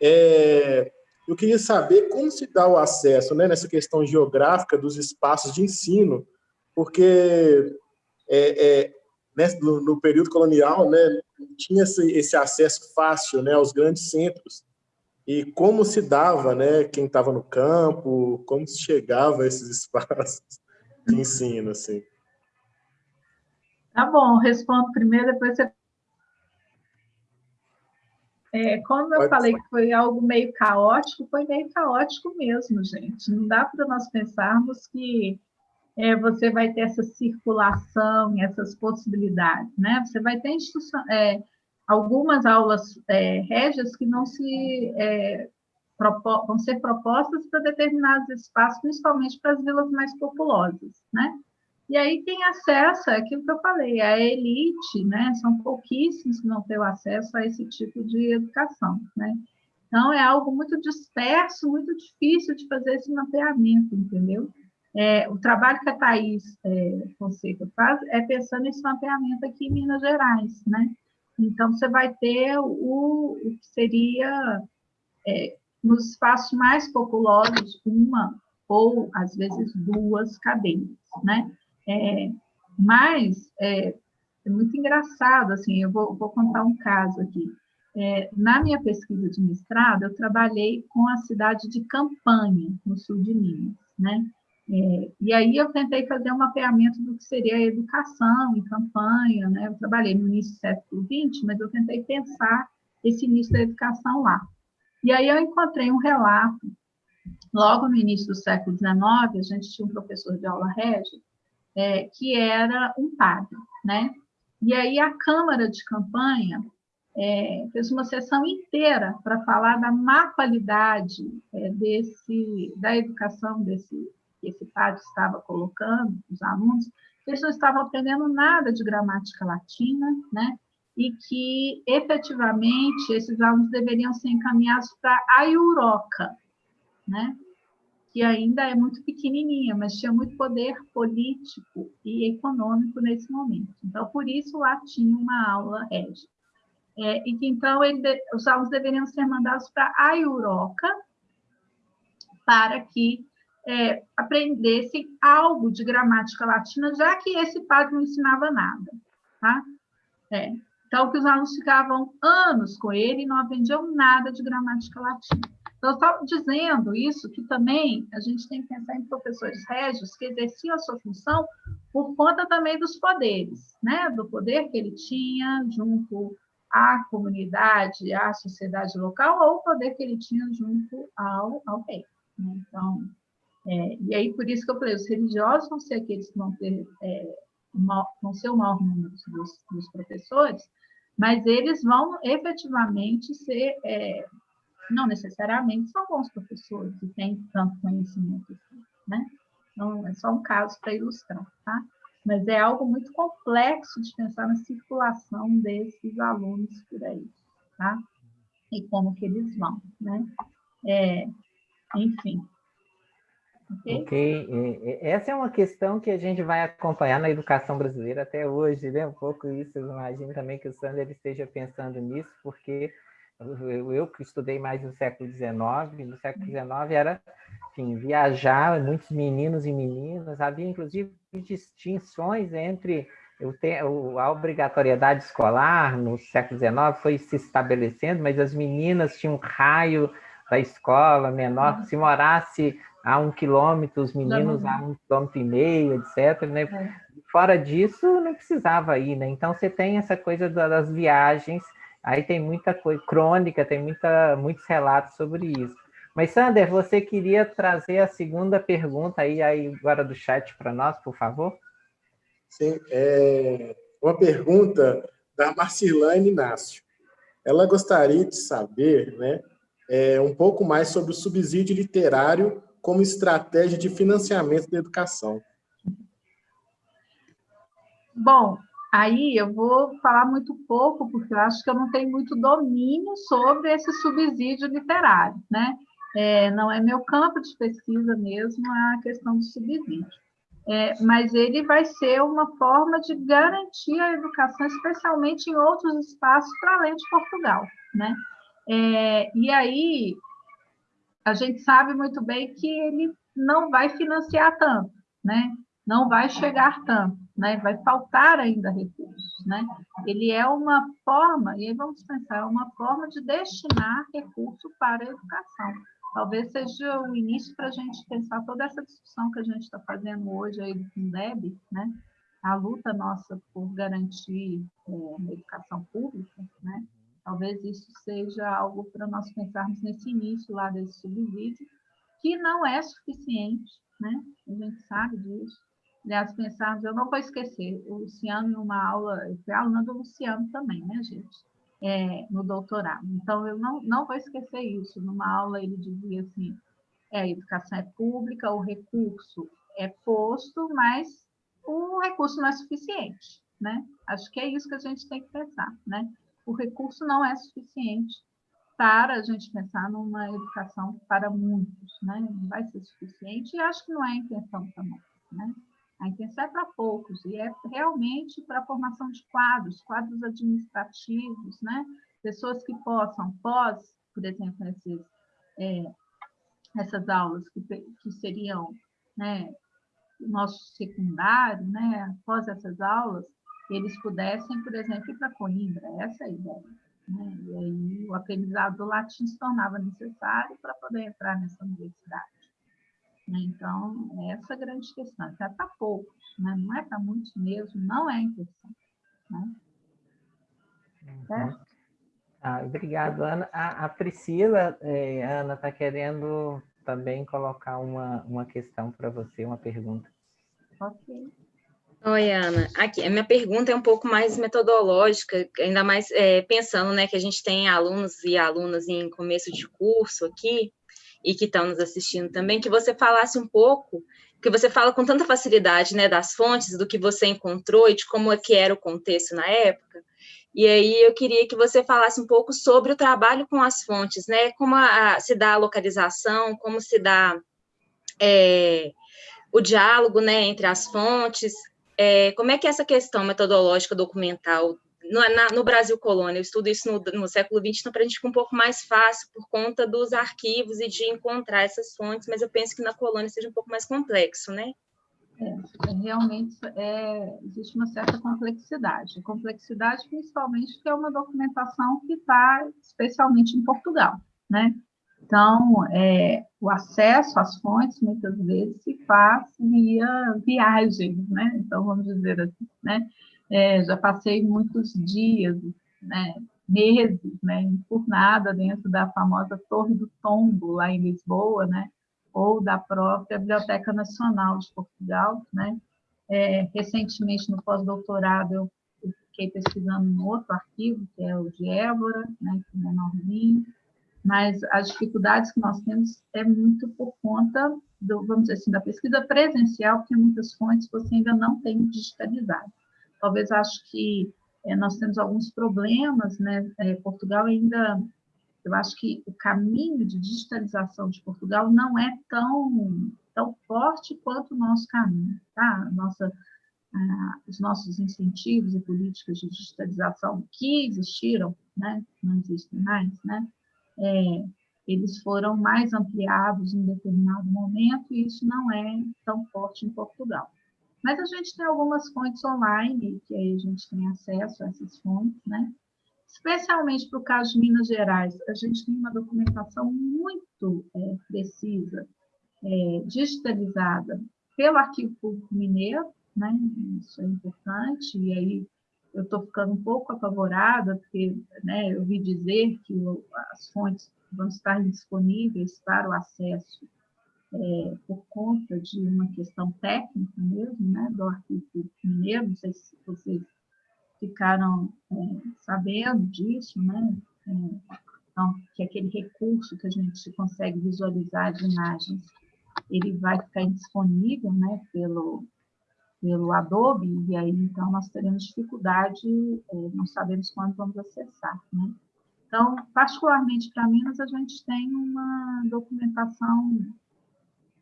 é, eu queria saber como se dá o acesso né, nessa questão geográfica dos espaços de ensino, porque é, né, no, no, período colonial né, tinha esse, esse, acesso fácil né, aos grandes centros. E como se dava, né, quem estava no campo, como se chegava a esses espaços de ensino, assim. Tá bom, respondo primeiro, depois você é, como eu Pode falei ser. que foi algo meio caótico, foi meio caótico mesmo, gente. Não dá para nós pensarmos que é, você vai ter essa circulação, essas possibilidades, né? Você vai ter é, algumas aulas é, régias que não se é, vão ser propostas para determinados espaços, principalmente para as vilas mais populosas, né? E aí quem acessa, é aquilo que eu falei, a elite, né? São pouquíssimos que não têm acesso a esse tipo de educação, né? Então, é algo muito disperso, muito difícil de fazer esse mapeamento, entendeu? É, o trabalho que a Thais é, Fonseca faz é pensando nesse mapeamento aqui em Minas Gerais, né? Então, você vai ter o, o que seria, é, nos espaços mais populosos, uma ou, às vezes, duas cadeias, né? É, mas, é, é, muito engraçado, assim, eu vou, vou contar um caso aqui. É, na minha pesquisa de mestrado, eu trabalhei com a cidade de Campanha, no sul de Minas, né? É, e aí eu tentei fazer um mapeamento do que seria a educação em campanha, né? Eu trabalhei no início do século XX, mas eu tentei pensar esse início da educação lá. E aí eu encontrei um relato, logo no início do século XIX, a gente tinha um professor de aula régia, é, que era um padre, né? E aí a Câmara de Campanha é, fez uma sessão inteira para falar da má qualidade é, desse, da educação desse, que esse padre estava colocando, os alunos, eles não estavam aprendendo nada de gramática latina, né? e que, efetivamente, esses alunos deveriam ser encaminhados para a Euroca, né? Que ainda é muito pequenininha, mas tinha muito poder político e econômico nesse momento. Então, por isso, lá tinha uma aula régia. É, e que, então, ele, os alunos deveriam ser mandados para a Euroca, para que é, aprendessem algo de gramática latina, já que esse padre não ensinava nada. Tá? É. Então, que os alunos ficavam anos com ele e não aprendiam nada de gramática latina. Então, eu estava dizendo isso, que também a gente tem que pensar em professores régios que exerciam a sua função por conta também dos poderes, né? do poder que ele tinha junto à comunidade, à sociedade local, ou o poder que ele tinha junto ao, ao rei. Né? Então, é, e aí, por isso que eu falei, os religiosos vão ser aqueles que vão, ter, é, vão ser o maior número dos, dos, professores, mas eles vão efetivamente ser, é, não necessariamente são bons professores e têm tanto conhecimento, assim, né? Então, é só um caso para ilustrar, tá? Mas é algo muito complexo de pensar na circulação desses alunos por aí, tá? E como que eles vão, né? É, enfim, Okay. ok. Essa é uma questão que a gente vai acompanhar na educação brasileira até hoje, né? Um pouco isso, eu imagino também que o Sander esteja pensando nisso, porque eu, eu que estudei mais no século XIX, no século XIX era, enfim, viajar, muitos meninos e meninas, havia inclusive distinções entre a obrigatoriedade escolar no século XIX foi se estabelecendo, mas as meninas tinham um raio da escola menor, se morasse a um quilômetro, os meninos a um quilômetro e meio, etc. Né? É. Fora disso, não precisava ir, né? Então, você tem essa coisa das viagens, aí tem muita coisa, crônica, tem muita, muitos relatos sobre isso. Mas, Sander, você queria trazer a segunda pergunta aí, aí agora do chat para nós, por favor? Sim, é uma pergunta da Marcilane Inácio. Ela gostaria de saber né, é, um pouco mais sobre o subsídio literário como estratégia de financiamento da educação? Bom, aí eu vou falar muito pouco, porque eu acho que eu não tenho muito domínio sobre esse subsídio literário, né? É, não é meu campo de pesquisa mesmo a questão do subsídio. É, mas ele vai ser uma forma de garantir a educação, especialmente em outros espaços para além de Portugal, né? É, e aí, a gente sabe muito bem que ele não vai financiar tanto, né? Não vai chegar tanto, né? Vai faltar ainda recursos, né? Ele é uma forma, e aí vamos pensar, é uma forma de destinar recurso para a educação. Talvez seja o início para a gente pensar toda essa discussão que a gente está fazendo hoje aí do Fundeb, né? A luta nossa por garantir é, educação pública, né? Talvez isso seja algo para nós pensarmos nesse início lá desse subsídio, que não é suficiente, né? A gente sabe disso. Aliás, pensarmos, eu não vou esquecer, o Luciano, numa aula, eu fui aluna do Luciano também, né, gente? É, no doutorado. Então, eu não, não vou esquecer isso. Numa aula, ele dizia assim: é, a educação é pública, o recurso é posto, mas o recurso não é suficiente, né? Acho que é isso que a gente tem que pensar, né? O recurso não é suficiente para a gente pensar numa educação para muitos, né? Não vai ser suficiente e acho que não é a intenção também, né? A intenção é para poucos e é realmente para a formação de quadros, quadros administrativos, né? Pessoas que possam, pós, por exemplo, esses, é, essas aulas que, que seriam né, nosso secundário, né, após essas aulas, eles pudessem, por exemplo, ir para Coimbra, essa é a ideia. Né? E aí o aprendizado do latim se tornava necessário para poder entrar nessa universidade. Então, essa é a grande questão. É para poucos, né? não é para muitos mesmo, não é a intenção. Né? Uhum. Ah, obrigado, Ana. A, a Priscila, eh, Ana, está querendo também colocar uma, uma questão para você, uma pergunta. Ok. Oi, Ana. Aqui, a minha pergunta é um pouco mais metodológica, ainda mais é, pensando né, que a gente tem alunos e alunas em começo de curso aqui, e que estão nos assistindo também, que você falasse um pouco, que você fala com tanta facilidade né, das fontes, do que você encontrou e de como é que era o contexto na época. E aí eu queria que você falasse um pouco sobre o trabalho com as fontes, né? Como a, a, se dá a localização, como se dá é, o diálogo né, entre as fontes, é, como é que é essa questão metodológica documental no, na, no Brasil colônia, eu estudo isso no, no século XX, então para a gente fica um pouco mais fácil por conta dos arquivos e de encontrar essas fontes, mas eu penso que na colônia seja um pouco mais complexo, né? É, realmente é, existe uma certa complexidade. Complexidade, principalmente, porque é uma documentação que está especialmente em Portugal, né? Então, é, o acesso às fontes, muitas vezes, se faz via viagem, né? Então, vamos dizer assim, né? É, já passei muitos dias, né? meses, né? Enfurnada dentro da famosa Torre do Tombo, lá em Lisboa, né? Ou da própria Biblioteca Nacional de Portugal, né? É, recentemente, no pós-doutorado, eu fiquei pesquisando um outro arquivo, que é o de Évora, né? Que é menorzinho, mas as dificuldades que nós temos é muito por conta, do, vamos dizer assim, da pesquisa presencial, porque muitas fontes você ainda não tem digitalizado. Talvez acho que é, nós temos alguns problemas, né? É, Portugal ainda, eu acho que o caminho de digitalização de Portugal não é tão, tão forte quanto o nosso caminho, tá? Nossa, ah, os nossos incentivos e políticas de digitalização que existiram, né? Não existem mais, né? é, eles foram mais ampliados em determinado momento, e isso não é tão forte em Portugal. Mas a gente tem algumas fontes online, que aí a gente tem acesso a essas fontes, né? Especialmente para o caso de Minas Gerais, a gente tem uma documentação muito é, precisa, é, digitalizada pelo Arquivo Público Mineiro, né? Isso é importante, e aí eu estou ficando um pouco apavorada, porque né, eu ouvi dizer que as fontes vão estar disponíveis para o acesso é, por conta de uma questão técnica mesmo, né, do arquivo mineiro, não sei se vocês ficaram é, sabendo disso, né, é, então, que aquele recurso que a gente consegue visualizar de imagens, ele vai ficar indisponível, né, pelo, pelo Adobe, e aí então nós teremos dificuldade, é, não sabemos quando vamos acessar. Né? Então, particularmente para Minas, a gente tem uma documentação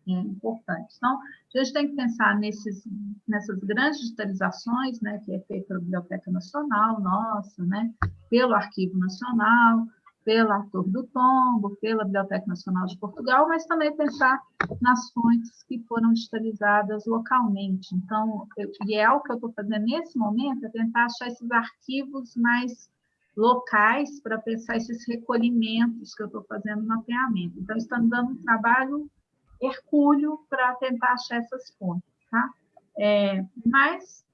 é, importante. Então, a gente tem que pensar nesses, nessas grandes digitalizações, né, que é feita pela Biblioteca Nacional, nossa, né, pelo Arquivo Nacional, pela Torre do Tombo, pela Biblioteca Nacional de Portugal, mas também pensar nas fontes que foram digitalizadas localmente. Então, eu, e é o que eu estou fazendo nesse momento, é tentar achar esses arquivos mais locais para pensar esses recolhimentos que eu estou fazendo no mapeamento. Então, estamos dando um trabalho hercúleo para tentar achar essas fontes, tá? É, mas,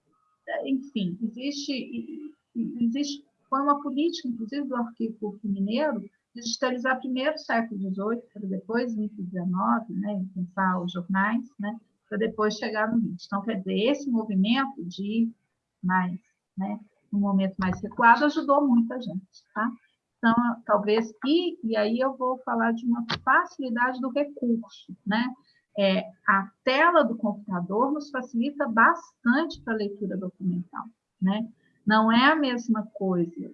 enfim, existe, existe foi uma política, inclusive, do Arquivo Mineiro, digitalizar primeiro o século XVIII, para depois o XIX, né, pensar os jornais, né, para depois chegar no XX. Então, quer dizer, esse movimento de mais, né, um momento mais recuado ajudou muita gente, tá? Então, talvez, e, e aí eu vou falar de uma facilidade do recurso, né? é, a tela do computador nos facilita bastante para a leitura documental, né? Não é a mesma coisa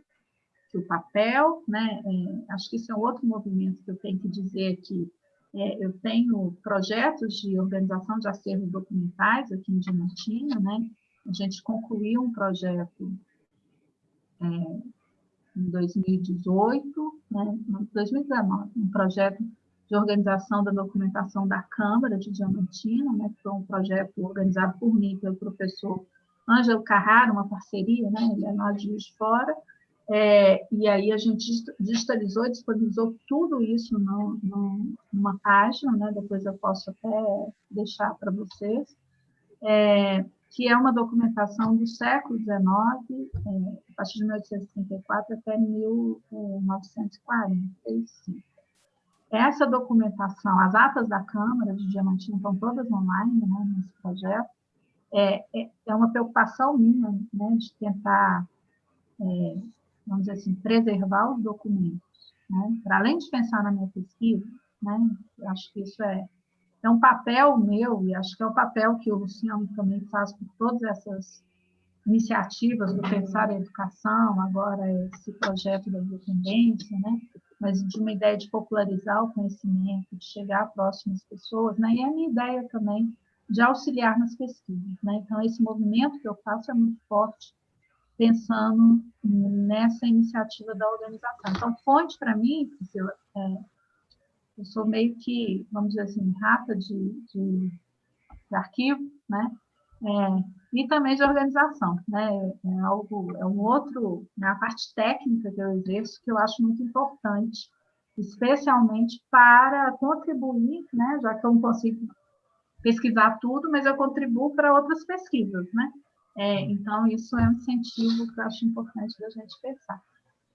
que o papel, né? É, acho que isso é outro movimento que eu tenho que dizer aqui. É, eu tenho projetos de organização de acervos documentais aqui em Diamantina, né? A gente concluiu um projeto é, em 2018, né? 2019, um projeto de organização da documentação da Câmara de Diamantina, né, que foi um projeto organizado por mim, pelo professor Ângelo Carrara, uma parceria, né, ele é lá de Juiz Fora, é, e aí a gente digitalizou disponibilizou tudo isso no, no, numa página, né, depois eu posso até deixar para vocês, é, que é uma documentação do século XIX, é, a partir de 1834 até 1945. Essa documentação, as atas da Câmara de Diamantina estão todas online né, nesse projeto, é, é, é, uma preocupação minha né, de tentar, é, vamos dizer assim, preservar os documentos. Né, para além de pensar na minha pesquisa, né, acho que isso é, é um papel meu, e acho que é o papel que o Luciano também faz por todas essas iniciativas do Pensar a Educação, agora esse projeto da independência, né? mas de uma ideia de popularizar o conhecimento, de chegar próximo às pessoas, né? e a minha ideia também de auxiliar nas pesquisas. Né? Então, esse movimento que eu faço é muito forte, pensando nessa iniciativa da organização. Então, fonte para mim, Priscila, é, eu sou meio que, vamos dizer assim, rata de, de, de arquivo, né? É, e também de organização, né? É algo, é um outro, né? a parte técnica que eu exerço que eu acho muito importante, especialmente para contribuir, né? Já que eu não consigo pesquisar tudo, mas eu contribuo para outras pesquisas, né? É, então isso é um incentivo que eu acho importante da gente pensar.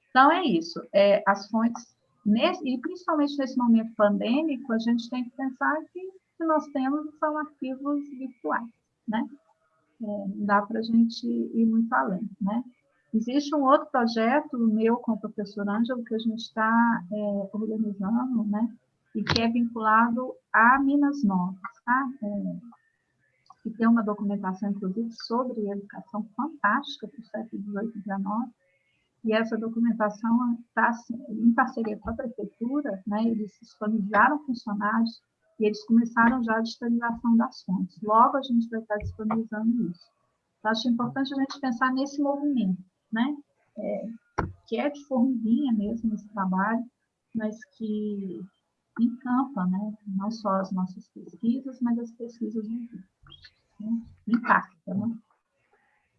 Então é isso. É, as fontes nesse, e principalmente nesse momento pandêmico, a gente tem que pensar que, que nós temos são arquivos virtuais né? É, dá para a gente ir muito além, né? Existe um outro projeto meu com o professor Ângelo que a gente está é, organizando, né? E que é vinculado a Minas Novas, tá? É, tem uma documentação, inclusive, sobre educação fantástica para o século XVIII e XIX. E essa documentação está em parceria com a prefeitura, né? Eles disponibilizaram funcionários e eles começaram já a digitalização das fontes. Logo, a gente vai estar disponibilizando isso. Então, acho importante a gente pensar nesse movimento, né? É, que é de formiguinha mesmo esse trabalho, mas que encampa, né? Não só as nossas pesquisas, mas as pesquisas do né? Impacta, né?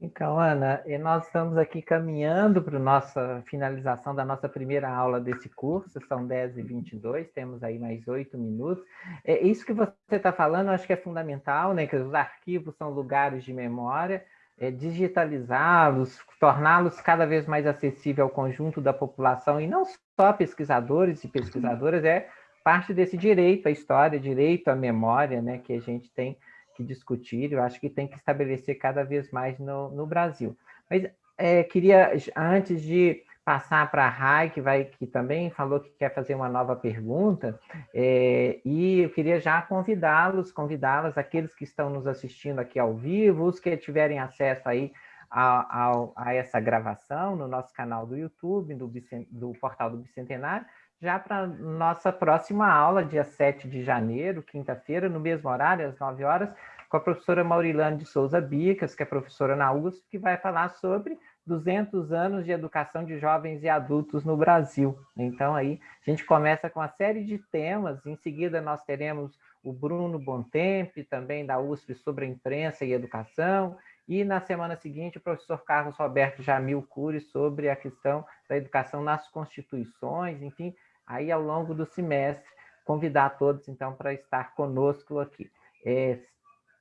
Então, Ana, nós estamos aqui caminhando para a nossa finalização da nossa primeira aula desse curso, são 10 e 22, temos aí mais oito minutos. É, isso que você está falando, acho que é fundamental, né? Que os arquivos são lugares de memória, é, digitalizá-los, torná-los cada vez mais acessível ao conjunto da população, e não só pesquisadores e pesquisadoras, é parte desse direito à história, direito à memória, né? Que a gente tem que discutir, eu acho que tem que estabelecer cada vez mais no, no Brasil. Mas é, queria, antes de passar para a Rai, que, vai, que também falou que quer fazer uma nova pergunta, é, e eu queria já convidá-los, convidá-las, aqueles que estão nos assistindo aqui ao vivo, os que tiverem acesso aí a, a, a essa gravação no nosso canal do YouTube, do, do Portal do Bicentenário, já para nossa próxima aula, dia 7 de janeiro, quinta-feira, no mesmo horário, às 9 horas, com a professora Maurilane de Souza Bicas, que é professora na USP, que vai falar sobre 200 anos de educação de jovens e adultos no Brasil. Então, aí, a gente começa com uma série de temas, em seguida nós teremos o Bruno Bontempe, também da USP, sobre a imprensa e educação, e na semana seguinte o professor Carlos Roberto Jamil Cury sobre a questão da educação nas constituições, enfim, aí ao longo do semestre, convidar todos, então, para estar conosco aqui. É,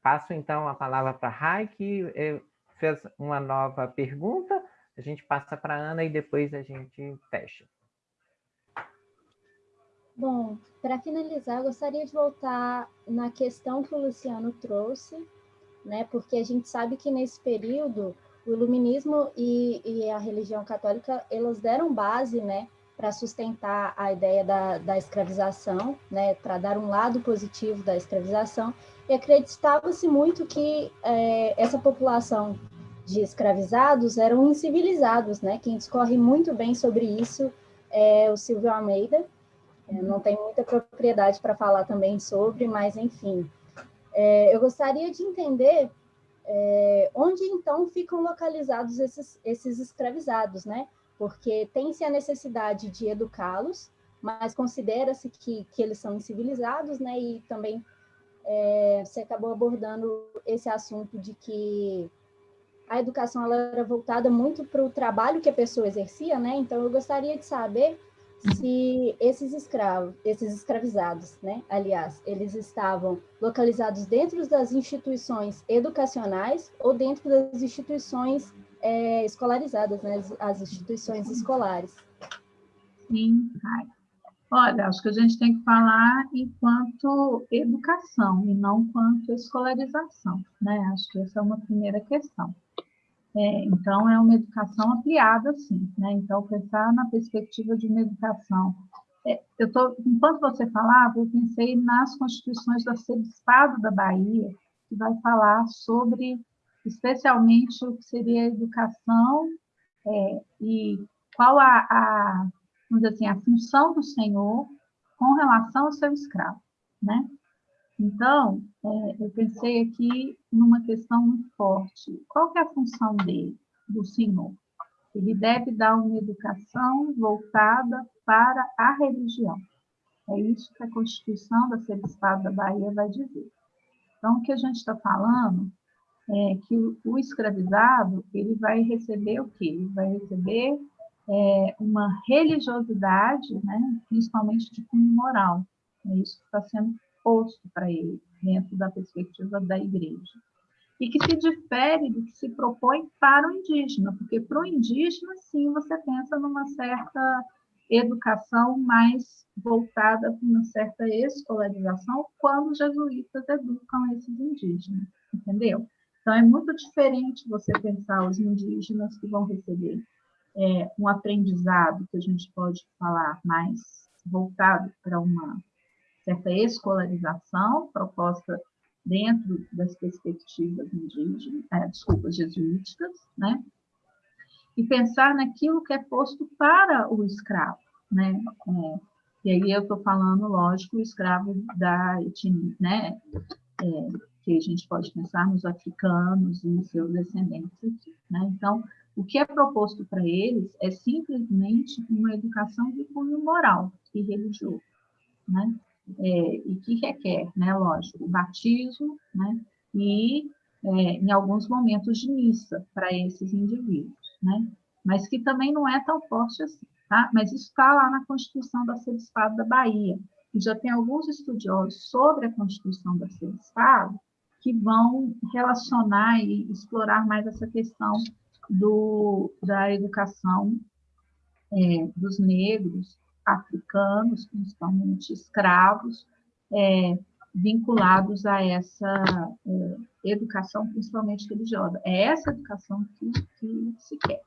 passo, então, a palavra para a Rai, que é, fez uma nova pergunta, a gente passa para a Ana e depois a gente fecha. Bom, para finalizar, gostaria de voltar na questão que o Luciano trouxe, né, porque a gente sabe que nesse período o iluminismo e, e a religião católica, elas deram base, né, para sustentar a ideia da, da escravização, né, para dar um lado positivo da escravização, e acreditava-se muito que é, essa população de escravizados eram incivilizados, né? Quem discorre muito bem sobre isso é o Silvio Almeida. Não tenho muita propriedade para falar também sobre, mas enfim. É, eu gostaria de entender é, onde então ficam localizados esses, esses escravizados, né? Porque tem-se a necessidade de educá-los, mas considera-se que, que eles são incivilizados, né? E também é, você acabou abordando esse assunto de que a educação ela era voltada muito para o trabalho que a pessoa exercia, né? Então eu gostaria de saber se esses escravos, esses escravizados, né? Aliás, eles estavam localizados dentro das instituições educacionais ou dentro das instituições é, escolarizadas, né? As instituições escolares. Sim, Olha, acho que a gente tem que falar enquanto educação e não quanto escolarização, né? Acho que essa é uma primeira questão. É, então, é uma educação ampliada, sim, né? Então, pensar na perspectiva de uma educação. É, eu tô, enquanto você falava, eu pensei nas constituições do arcebispado da Bahia, que vai falar sobre, especialmente, o que seria a educação é, e qual a, a vamos dizer assim, a função do Senhor com relação ao seu escravo, né? Então, é, eu pensei aqui numa questão muito forte. Qual é a função dele, do Senhor? Ele deve dar uma educação voltada para a religião. É isso que a Constituição da Arcebispado da Bahia vai dizer. Então, o que a gente está falando é que o, o escravizado, ele vai receber o quê? Ele vai receber é, uma religiosidade, né, principalmente de cunho moral. É isso que está sendo posto para ele, dentro da perspectiva da igreja. E que se difere do que se propõe para o indígena, porque para o indígena, sim, você pensa numa certa educação mais voltada para uma certa escolarização, quando os jesuítas educam esses indígenas, entendeu? Então, é muito diferente você pensar os indígenas que vão receber é, um aprendizado que a gente pode falar mais voltado para uma certa escolarização proposta dentro das perspectivas indígenas, é, desculpa, jesuíticas, né? E pensar naquilo que é posto para o escravo, né? É, e aí eu estou falando, lógico, o escravo da etnia, né? É, que a gente pode pensar nos africanos e seus descendentes aqui, né? Então, o que é proposto para eles é simplesmente uma educação de cunho moral e religioso, né? É, e que requer, né, lógico, o batismo, né? E, é, em alguns momentos, de missa para esses indivíduos, né? Mas que também não é tão forte assim, tá? Mas isso está lá na Constituição da Arcebispado da Bahia, e já tem alguns estudiosos sobre a Constituição da Arcebispado que vão relacionar e explorar mais essa questão do, da educação é, dos negros, africanos, principalmente escravos, é, vinculados a essa é, educação, principalmente religiosa. É essa educação que, que se quer.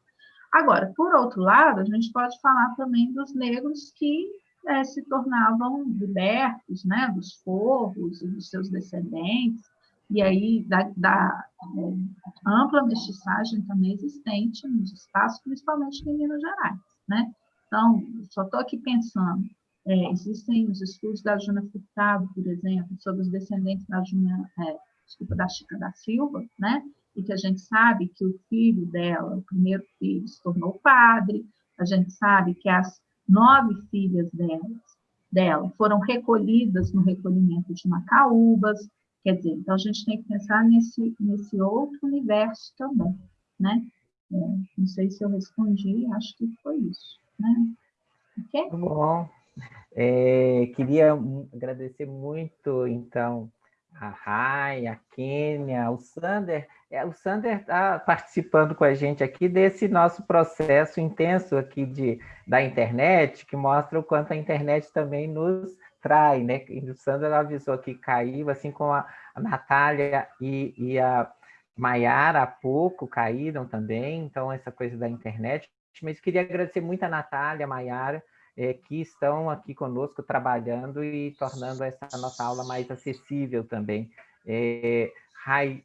Agora, por outro lado, a gente pode falar também dos negros que é, se tornavam libertos, né, dos forros e dos seus descendentes, e aí da, da é, ampla mestiçagem também existente nos espaços, principalmente em Minas Gerais, né? Então, só estou aqui pensando, é, existem os estudos da Juna Furtado, por exemplo, sobre os descendentes da Juna, é, desculpa, da Chica da Silva, né? E que a gente sabe que o filho dela, o primeiro filho, se tornou padre, a gente sabe que as nove filhas delas, dela foram recolhidas no recolhimento de Macaúbas, Quer dizer, então a gente tem que pensar nesse, nesse outro universo também, né? É, não sei se eu respondi, acho que foi isso, né? Ok? Muito bom. É, queria agradecer muito, então, a Rai, a Kênia, o Sander. É, o Sander está participando com a gente aqui desse nosso processo intenso aqui de, da internet, que mostra o quanto a internet também nos trai, né? E o Sandra avisou que caiu, assim como a, a Natália e, e a Maiara há pouco caíram também, então essa coisa da internet. Mas queria agradecer muito a Natália, a Maiara, é, que estão aqui conosco trabalhando e tornando essa nossa aula mais acessível também. É, Rai,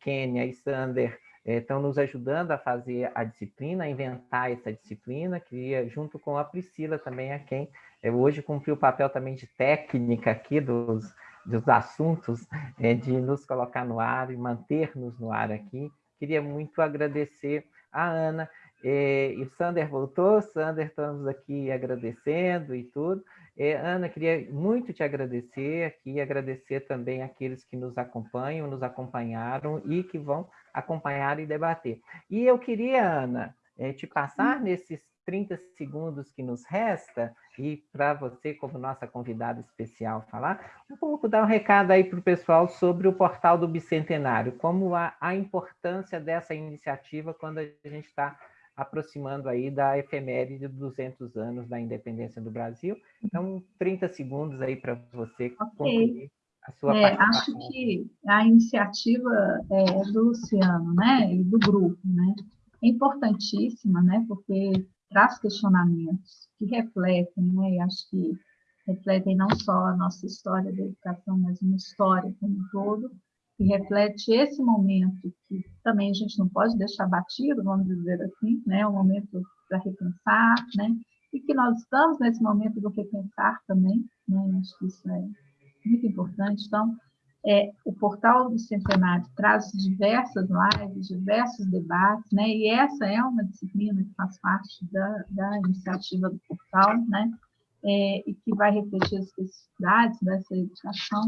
Kênia e Sander é, estão nos ajudando a fazer a disciplina, a inventar essa disciplina, que junto com a Priscila também, a quem é, hoje cumpriu o papel também de técnica aqui dos, dos assuntos, é, de nos colocar no ar e manter-nos no ar aqui. Queria muito agradecer a Ana, é, e o Sander voltou, Sander, estamos aqui agradecendo e tudo. É, Ana, queria muito te agradecer aqui, agradecer também aqueles que nos acompanham, nos acompanharam e que vão acompanhar e debater. E eu queria, Ana, é, te passar nesses 30 segundos que nos resta, e para você, como nossa convidada especial, falar, um pouco dar um recado aí para o pessoal sobre o portal do Bicentenário, como a, a importância dessa iniciativa quando a gente está aproximando aí da efeméride de 200 anos da independência do Brasil. Então, 30 segundos aí para você okay. concluir a sua é, Acho que a iniciativa é, do Luciano né, e do grupo né, é importantíssima, né, porque traz questionamentos que refletem, né, e acho que refletem não só a nossa história da educação, mas uma história como um todo, que reflete esse momento que também a gente não pode deixar batido, vamos dizer assim, né, um momento para repensar, né, e que nós estamos nesse momento do repensar também, né, acho que isso é muito importante. Então, é, o portal do Centenário traz diversas lives, diversos debates, né, e essa é uma disciplina que faz parte da, da iniciativa do portal, né, é, e que vai refletir as especificidades dessa educação.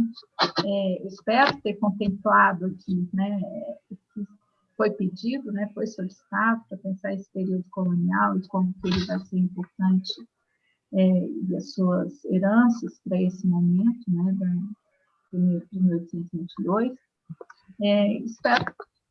É, espero ter contemplado aqui né, o que foi pedido, né, foi solicitado para pensar esse período colonial e como ele vai ser importante é, e as suas heranças para esse momento, né, de 1822. É, espero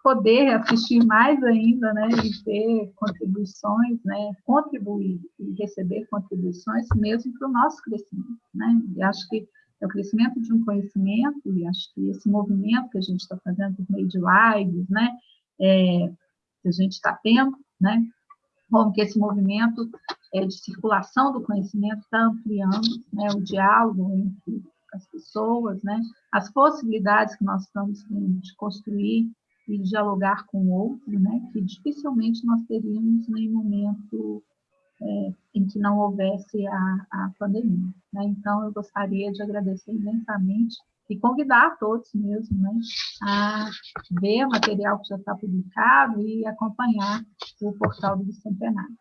poder assistir mais ainda, né, e ter contribuições, né, contribuir e receber contribuições mesmo para o nosso crescimento, né, e acho que é o crescimento de um conhecimento, e acho que esse movimento que a gente está fazendo por meio de lives, né, é, que a gente está tendo, né, como que esse movimento é, de circulação do conhecimento está ampliando, né, o diálogo entre as pessoas, né, as possibilidades que nós estamos tendo de construir e dialogar com o outro, né, que dificilmente nós teríamos em momento é, em que não houvesse a, a pandemia. Né? Então, eu gostaria de agradecer imensamente e convidar todos mesmo né, a ver o material que já está publicado e acompanhar o portal do Bicentenário.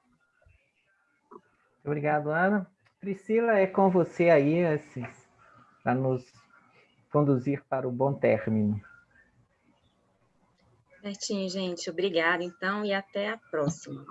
Obrigado, Ana. Priscila, é com você aí para nos conduzir para o bom término. Certinho, gente. Obrigada, então, e até a próxima.